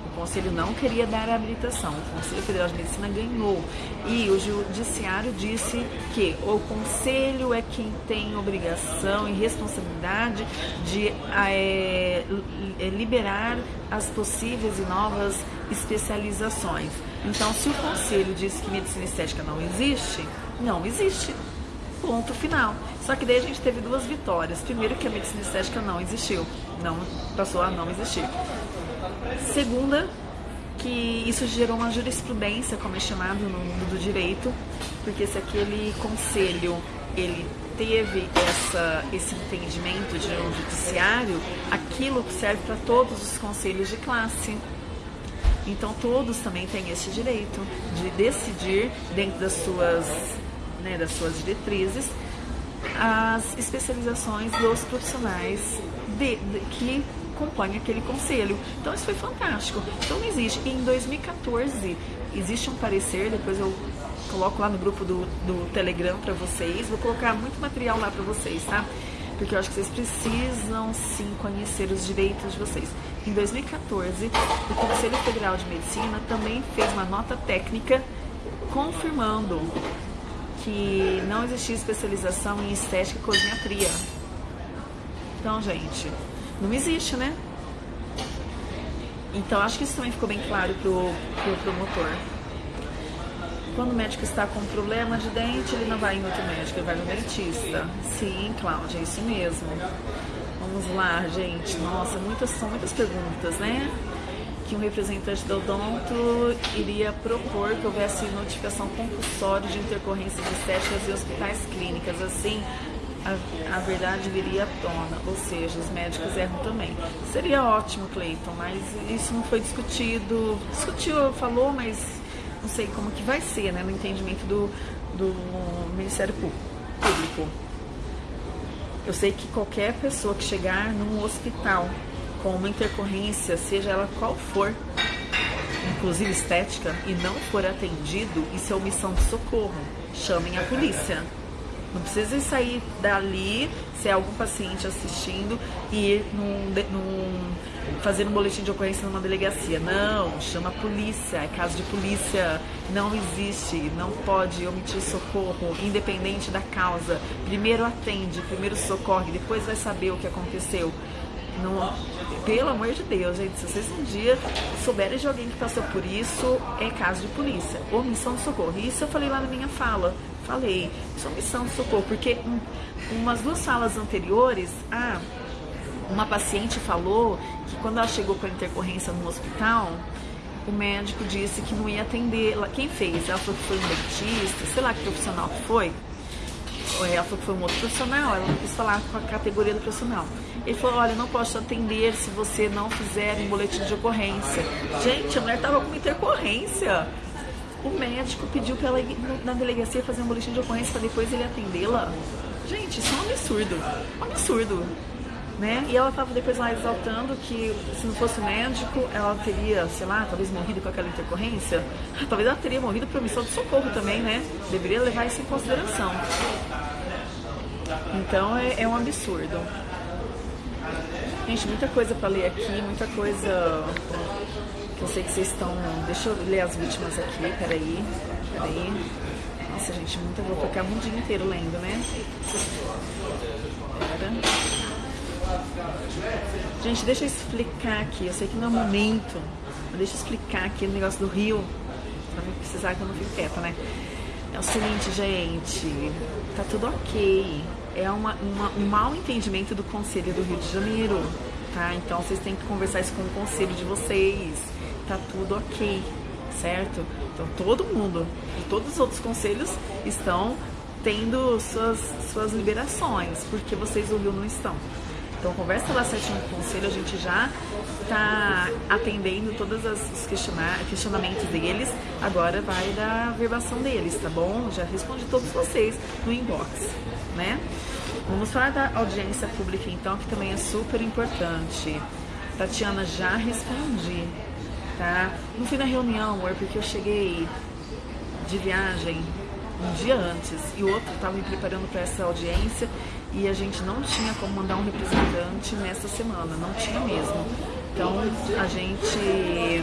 Speaker 1: O conselho não queria dar a habilitação. O Conselho Federal de Medicina ganhou. E o judiciário disse que o conselho é quem tem obrigação e responsabilidade de é, liberar as possíveis e novas especializações. Então, se o conselho disse que medicina estética não existe, não existe. Ponto final. Só que daí a gente teve duas vitórias. Primeiro que a medicina estética não existiu, não passou a não existir. Segunda, que isso gerou uma jurisprudência, como é chamado no mundo do direito, porque se aquele conselho ele teve essa, esse entendimento de um judiciário, aquilo serve para todos os conselhos de classe. Então todos também têm esse direito de decidir dentro das suas, né, das suas diretrizes as especializações dos profissionais de, de, que compõem aquele conselho. Então isso foi fantástico. Então não existe. E em 2014 existe um parecer, depois eu coloco lá no grupo do, do Telegram para vocês. Vou colocar muito material lá para vocês, tá? Porque eu acho que vocês precisam sim conhecer os direitos de vocês. Em 2014, o Conselho Federal de Medicina também fez uma nota técnica confirmando que não existia especialização em estética e cosmetria. Então, gente, não existe, né? Então, acho que isso também ficou bem claro pro, pro promotor. Quando o médico está com problema de dente, ele não vai em outro médico, ele vai no dentista. Sim, Cláudia, é isso mesmo. Vamos lá, gente. Nossa, muitas, são muitas perguntas, né? Que um representante da Odonto iria propor que houvesse notificação compulsória de intercorrências estéticas em hospitais clínicas. Assim, a, a, verdade viria à tona, ou seja, os médicos erram também. Seria ótimo, Cleiton, mas isso não foi discutido. Discutiu, falou, mas não sei como que vai ser, né, no entendimento do, do Ministério Público. Eu sei que qualquer pessoa que chegar num hospital com uma intercorrência, seja ela qual for, inclusive estética, e não for atendido, isso é omissão de socorro. Chamem a polícia. Não precisa sair dali, se é algum paciente assistindo, e ir num, num, fazer um boletim de ocorrência numa delegacia. Não, chama a polícia, é caso de polícia. Não existe, não pode omitir socorro, independente da causa. Primeiro atende, primeiro socorre, depois vai saber o que aconteceu. Não, pelo amor de Deus, gente, se vocês um dia souberem de alguém que passou por isso, é caso de polícia. Omissão de socorro. Isso eu falei lá na minha fala. Falei, isso é omissão de socorro, porque um, umas duas falas anteriores, ah, uma paciente falou que quando ela chegou com a intercorrência no hospital, o médico disse que não ia atender. Quem fez? Ela falou que foi um dentista, sei lá que profissional que foi. Ela falou que foi um outro profissional, ela não quis falar com a categoria do profissional. Ele falou, olha, não posso atender se você não fizer um boletim de ocorrência. Gente, a mulher tava com uma intercorrência. O médico pediu para ela ir na delegacia fazer um boletim de ocorrência para depois ele atendê-la. Gente, isso é um absurdo. Um absurdo. Né? E ela estava depois lá exaltando que se não fosse médico, ela teria, sei lá, talvez morrido com aquela intercorrência. Talvez ela teria morrido por omissão de socorro também, né? Deveria levar isso em consideração. Então é, é um absurdo. Gente, muita coisa para ler aqui, muita coisa que eu sei que vocês estão. Deixa eu ler as vítimas aqui, peraí. Peraí. Nossa, gente, muita. Vou ficar um dia inteiro lendo, né? Pera. Gente, deixa eu explicar aqui. Eu sei que não é momento, mas deixa eu explicar aqui o negócio do Rio, pra não precisar que eu não fique quieta, né? É o seguinte, gente, tá tudo ok. É uma, uma, um mal entendimento do Conselho do Rio de Janeiro, tá? Então vocês têm que conversar isso com o conselho de vocês. Tá tudo ok, certo? Então todo mundo todos os outros conselhos estão tendo suas, suas liberações, porque vocês do Rio não estão. Então, conversa lá certinho com o conselho, a gente já está atendendo todos os questionamentos deles. Agora vai da verbação deles, tá bom? Já respondi todos vocês no inbox, né? Vamos falar da audiência pública então, que também é super importante. Tatiana, já respondi, tá? Não fui na reunião, amor, porque eu cheguei de viagem um dia antes e o outro estava me preparando para essa audiência e a gente não tinha como mandar um representante nessa semana, não tinha mesmo. Então a gente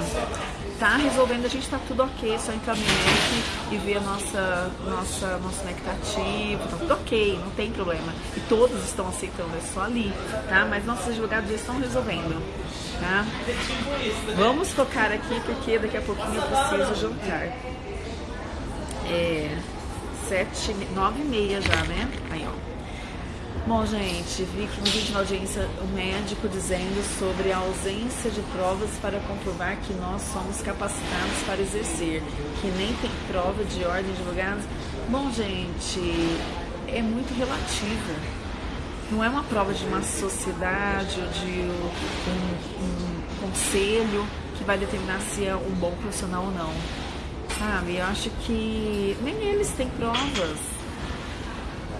Speaker 1: tá resolvendo, a gente tá tudo ok, só entrar no NEC e ver a nossa, nossa, nosso NEC tá ativo, tá tudo ok, não tem problema. E todos estão aceitando, é só ali, tá? Mas nossos advogados já estão resolvendo, tá? Vamos focar aqui porque daqui a pouquinho eu preciso jantar. É sete, nove e meia já, né? Aí, ó. Bom, gente, vi que no vídeo na audiência o médico dizendo sobre a ausência de provas para comprovar que nós somos capacitados para exercer, que nem tem prova de ordem de advogados. Bom, gente, é muito relativo. Não é uma prova de uma sociedade ou de um, um conselho que vai determinar se é um bom profissional ou não. Sabe? Eu acho que nem eles têm provas.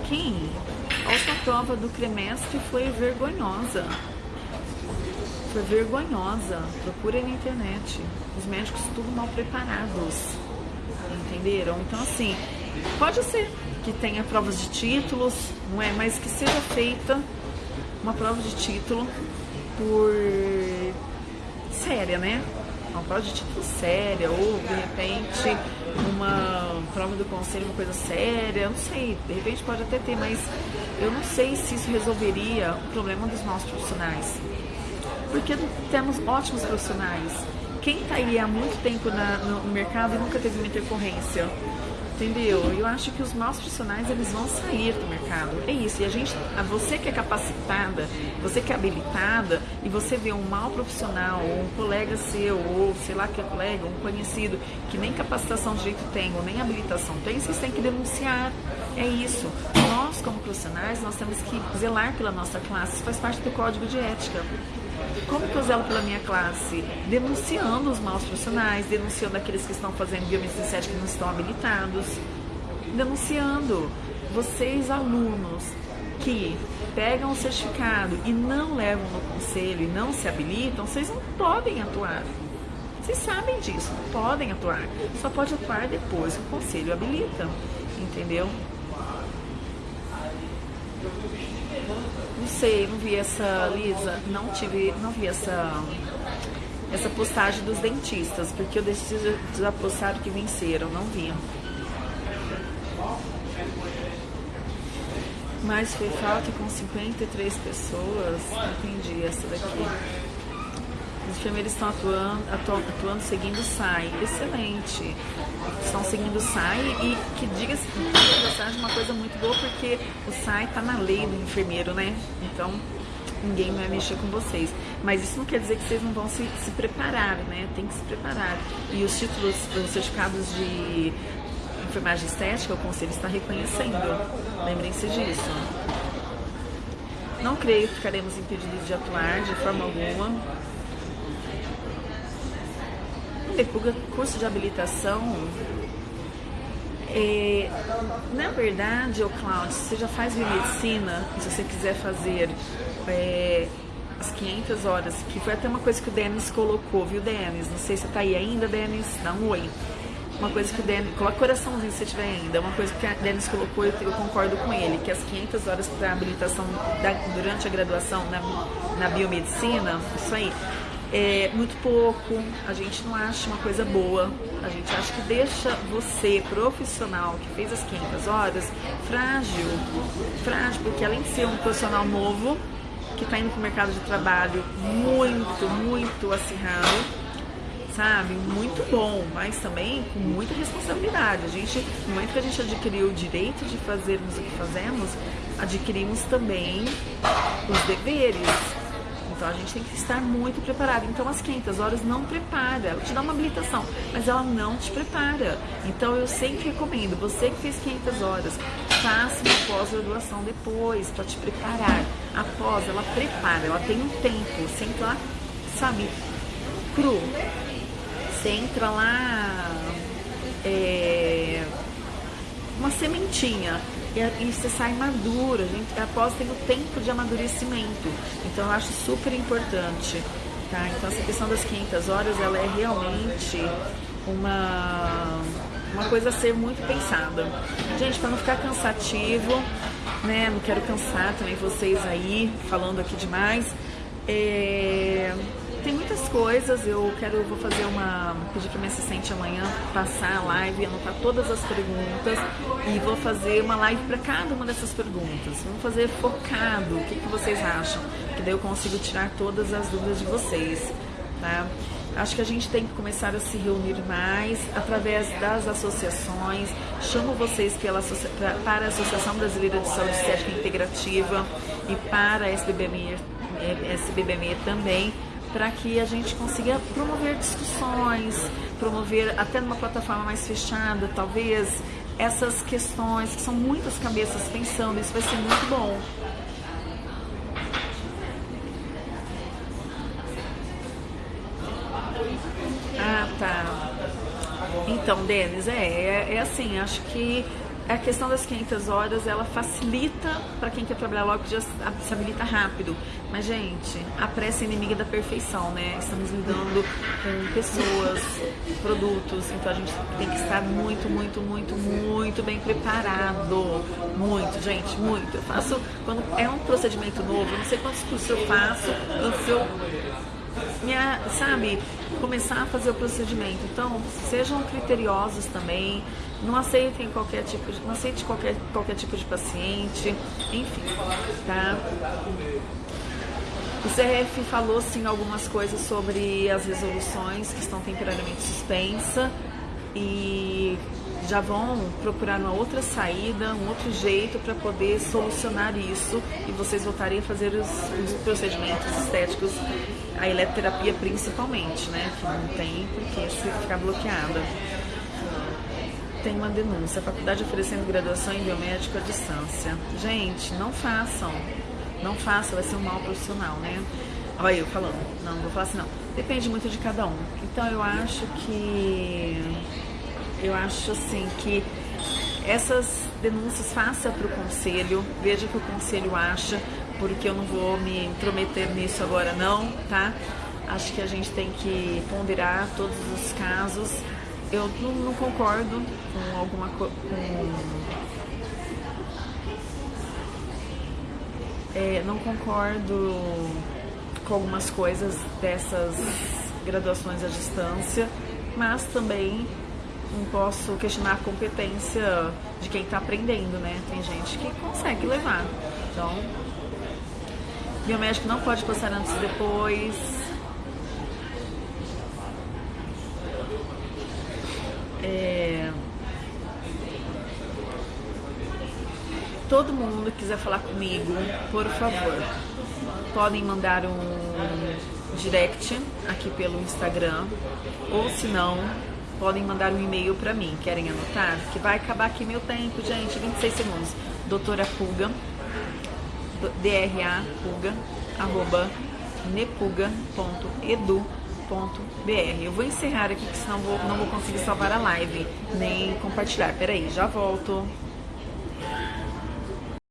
Speaker 1: Quem? A prova do Cremestre foi vergonhosa. Foi vergonhosa. Procurem na internet. Os médicos tudo mal preparados. Entenderam? Então, assim, pode ser que tenha provas de títulos, não é? Mas que seja feita uma prova de título por séria, né? Uma prova de título séria, ou de repente uma prova do conselho, uma coisa séria, não sei, de repente pode até ter, mas eu não sei se isso resolveria o problema dos nossos profissionais. Porque temos ótimos profissionais. Quem está aí há muito tempo na, no mercado e nunca teve uma intercorrência? Entendeu? Eu acho que os maus profissionais eles vão sair do mercado. É isso. E a gente, você que é capacitada, você que é habilitada, e você vê um mau profissional, ou um colega seu, ou sei lá que é colega, um conhecido, que nem capacitação de jeito tem, ou nem habilitação tem, vocês têm que denunciar. É isso. Nós, como profissionais, nós temos que zelar pela nossa classe. Isso faz parte do código de ética. Como que eu zelo pela minha classe? Denunciando os maus profissionais, denunciando aqueles que estão fazendo biomedicina que não estão habilitados, denunciando vocês alunos que pegam o certificado e não levam no conselho e não se habilitam, vocês não podem atuar. Vocês sabem disso, não podem atuar. Só pode atuar depois que o conselho habilita, entendeu? Não sei, não vi essa, Lisa, não tive, não vi essa essa postagem dos dentistas, porque eu decidi da postagem que venceram, não vi. Mas foi falta com 53 pessoas, entendi essa daqui. Os enfermeiros estão atuando, atuando, atuando seguindo o SAI. Excelente. Estão seguindo o SAI e que diga-se passagem uma coisa muito boa, porque o SAI está na lei do enfermeiro, né? Então, ninguém vai mexer com vocês. Mas isso não quer dizer que vocês não vão se, se preparar, né? Tem que se preparar. E os títulos, os certificados de enfermagem estética, o conselho está reconhecendo. Lembrem-se disso. Não creio que ficaremos impedidos de atuar de forma alguma. Curso de habilitação é, na verdade, o Cláudio, você já faz biomedicina, se você quiser fazer é, as 500 horas, que foi até uma coisa que o Denis colocou, viu, Denis? Não sei se você tá aí ainda, Denis, um oi. Uma coisa que o Denis, coloca coraçãozinho se você tiver ainda, uma coisa que o Denis colocou, eu, eu concordo com ele, que as 500 horas para habilitação da, durante a graduação na, na biomedicina, isso aí, é muito pouco, a gente não acha uma coisa boa, a gente acha que deixa você, profissional, que fez as 500 horas, frágil, frágil, porque além de ser um profissional novo, que está indo para o mercado de trabalho muito, muito acirrado, sabe? Muito bom, mas também com muita responsabilidade. A gente, no momento que a gente adquiriu o direito de fazermos o que fazemos, adquirimos também os deveres. Então a gente tem que estar muito preparado. Então as 500 horas não prepara, ela te dá uma habilitação, mas ela não te prepara. Então eu sempre recomendo, você que fez 500 horas, faça uma pós-graduação depois para te preparar. Após, ela prepara, ela tem um tempo, você entra lá, sabe, cru. Você entra lá, é, uma sementinha e, você sai madura. A gente, após tem o tempo de amadurecimento. Então eu acho super importante. Tá? Então essa questão das 500 horas ela é realmente uma, uma coisa a ser muito pensada. Gente, para não ficar cansativo, né? Não quero cansar também vocês aí falando aqui demais. É tem muitas coisas. Eu quero, vou fazer uma. pedir para minha assistente amanhã passar a live, anotar todas as perguntas e vou fazer uma live para cada uma dessas perguntas. Vamos fazer focado. O que, que vocês acham? Que daí eu consigo tirar todas as dúvidas de vocês, tá? Acho que a gente tem que começar a se reunir mais através das associações. Chamo vocês pela, para a Associação Brasileira de Saúde Estética Integrativa e para a SBBME, SBBME também para que a gente consiga promover discussões, promover até numa plataforma mais fechada, talvez, essas questões, que são muitas cabeças pensando, isso vai ser muito bom. Ah, tá. Então, Denis, é, é, é assim, acho que a questão das 500 horas ela facilita para quem quer trabalhar logo, já se habilita rápido. Mas, gente, a pressa é inimiga da perfeição, né? Estamos lidando com pessoas, produtos, então a gente tem que estar muito, muito, muito, muito bem preparado. Muito, gente, muito. Eu faço, quando é um procedimento novo, não sei quantos cursos eu faço antes eu minha, sabe, começar a fazer o procedimento. Então, sejam criteriosos também, não aceitem qualquer tipo de, não aceite qualquer, qualquer tipo de paciente, enfim, tá? O CRF falou sim algumas coisas sobre as resoluções que estão temporariamente suspensas e já vão procurar uma outra saída, um outro jeito para poder solucionar isso e vocês voltarem a fazer os, os, procedimentos estéticos, a eletroterapia principalmente, né? Que não tem porque se ficar bloqueada. Tem uma denúncia, a faculdade oferecendo graduação em biomédico à distância. Gente, não façam, não façam, vai ser um mal profissional, né? Olha eu falando, não, não vou falar assim não. Depende muito de cada um. Então eu acho que eu acho assim que essas denúncias faça para o conselho, veja o que o conselho acha, porque eu não vou me intrometer nisso agora não, tá? Acho que a gente tem que ponderar todos os casos. Eu não, não concordo com alguma com, é, não concordo com algumas coisas dessas graduações à distância, mas também não posso questionar a competência de quem está aprendendo, né? Tem gente que consegue levar. Então, biomédico não pode passar antes e depois. É... Todo mundo quiser falar comigo, por favor, podem mandar um direct aqui pelo Instagram, ou se não, podem mandar um e-mail para mim. Querem anotar? Que vai acabar aqui meu tempo, gente, 26 segundos. Doutora Puga, DRA Puga, arroba nepuga.edu.br. Eu vou encerrar aqui, que senão vou, não vou conseguir salvar a live, nem compartilhar. Peraí, já volto.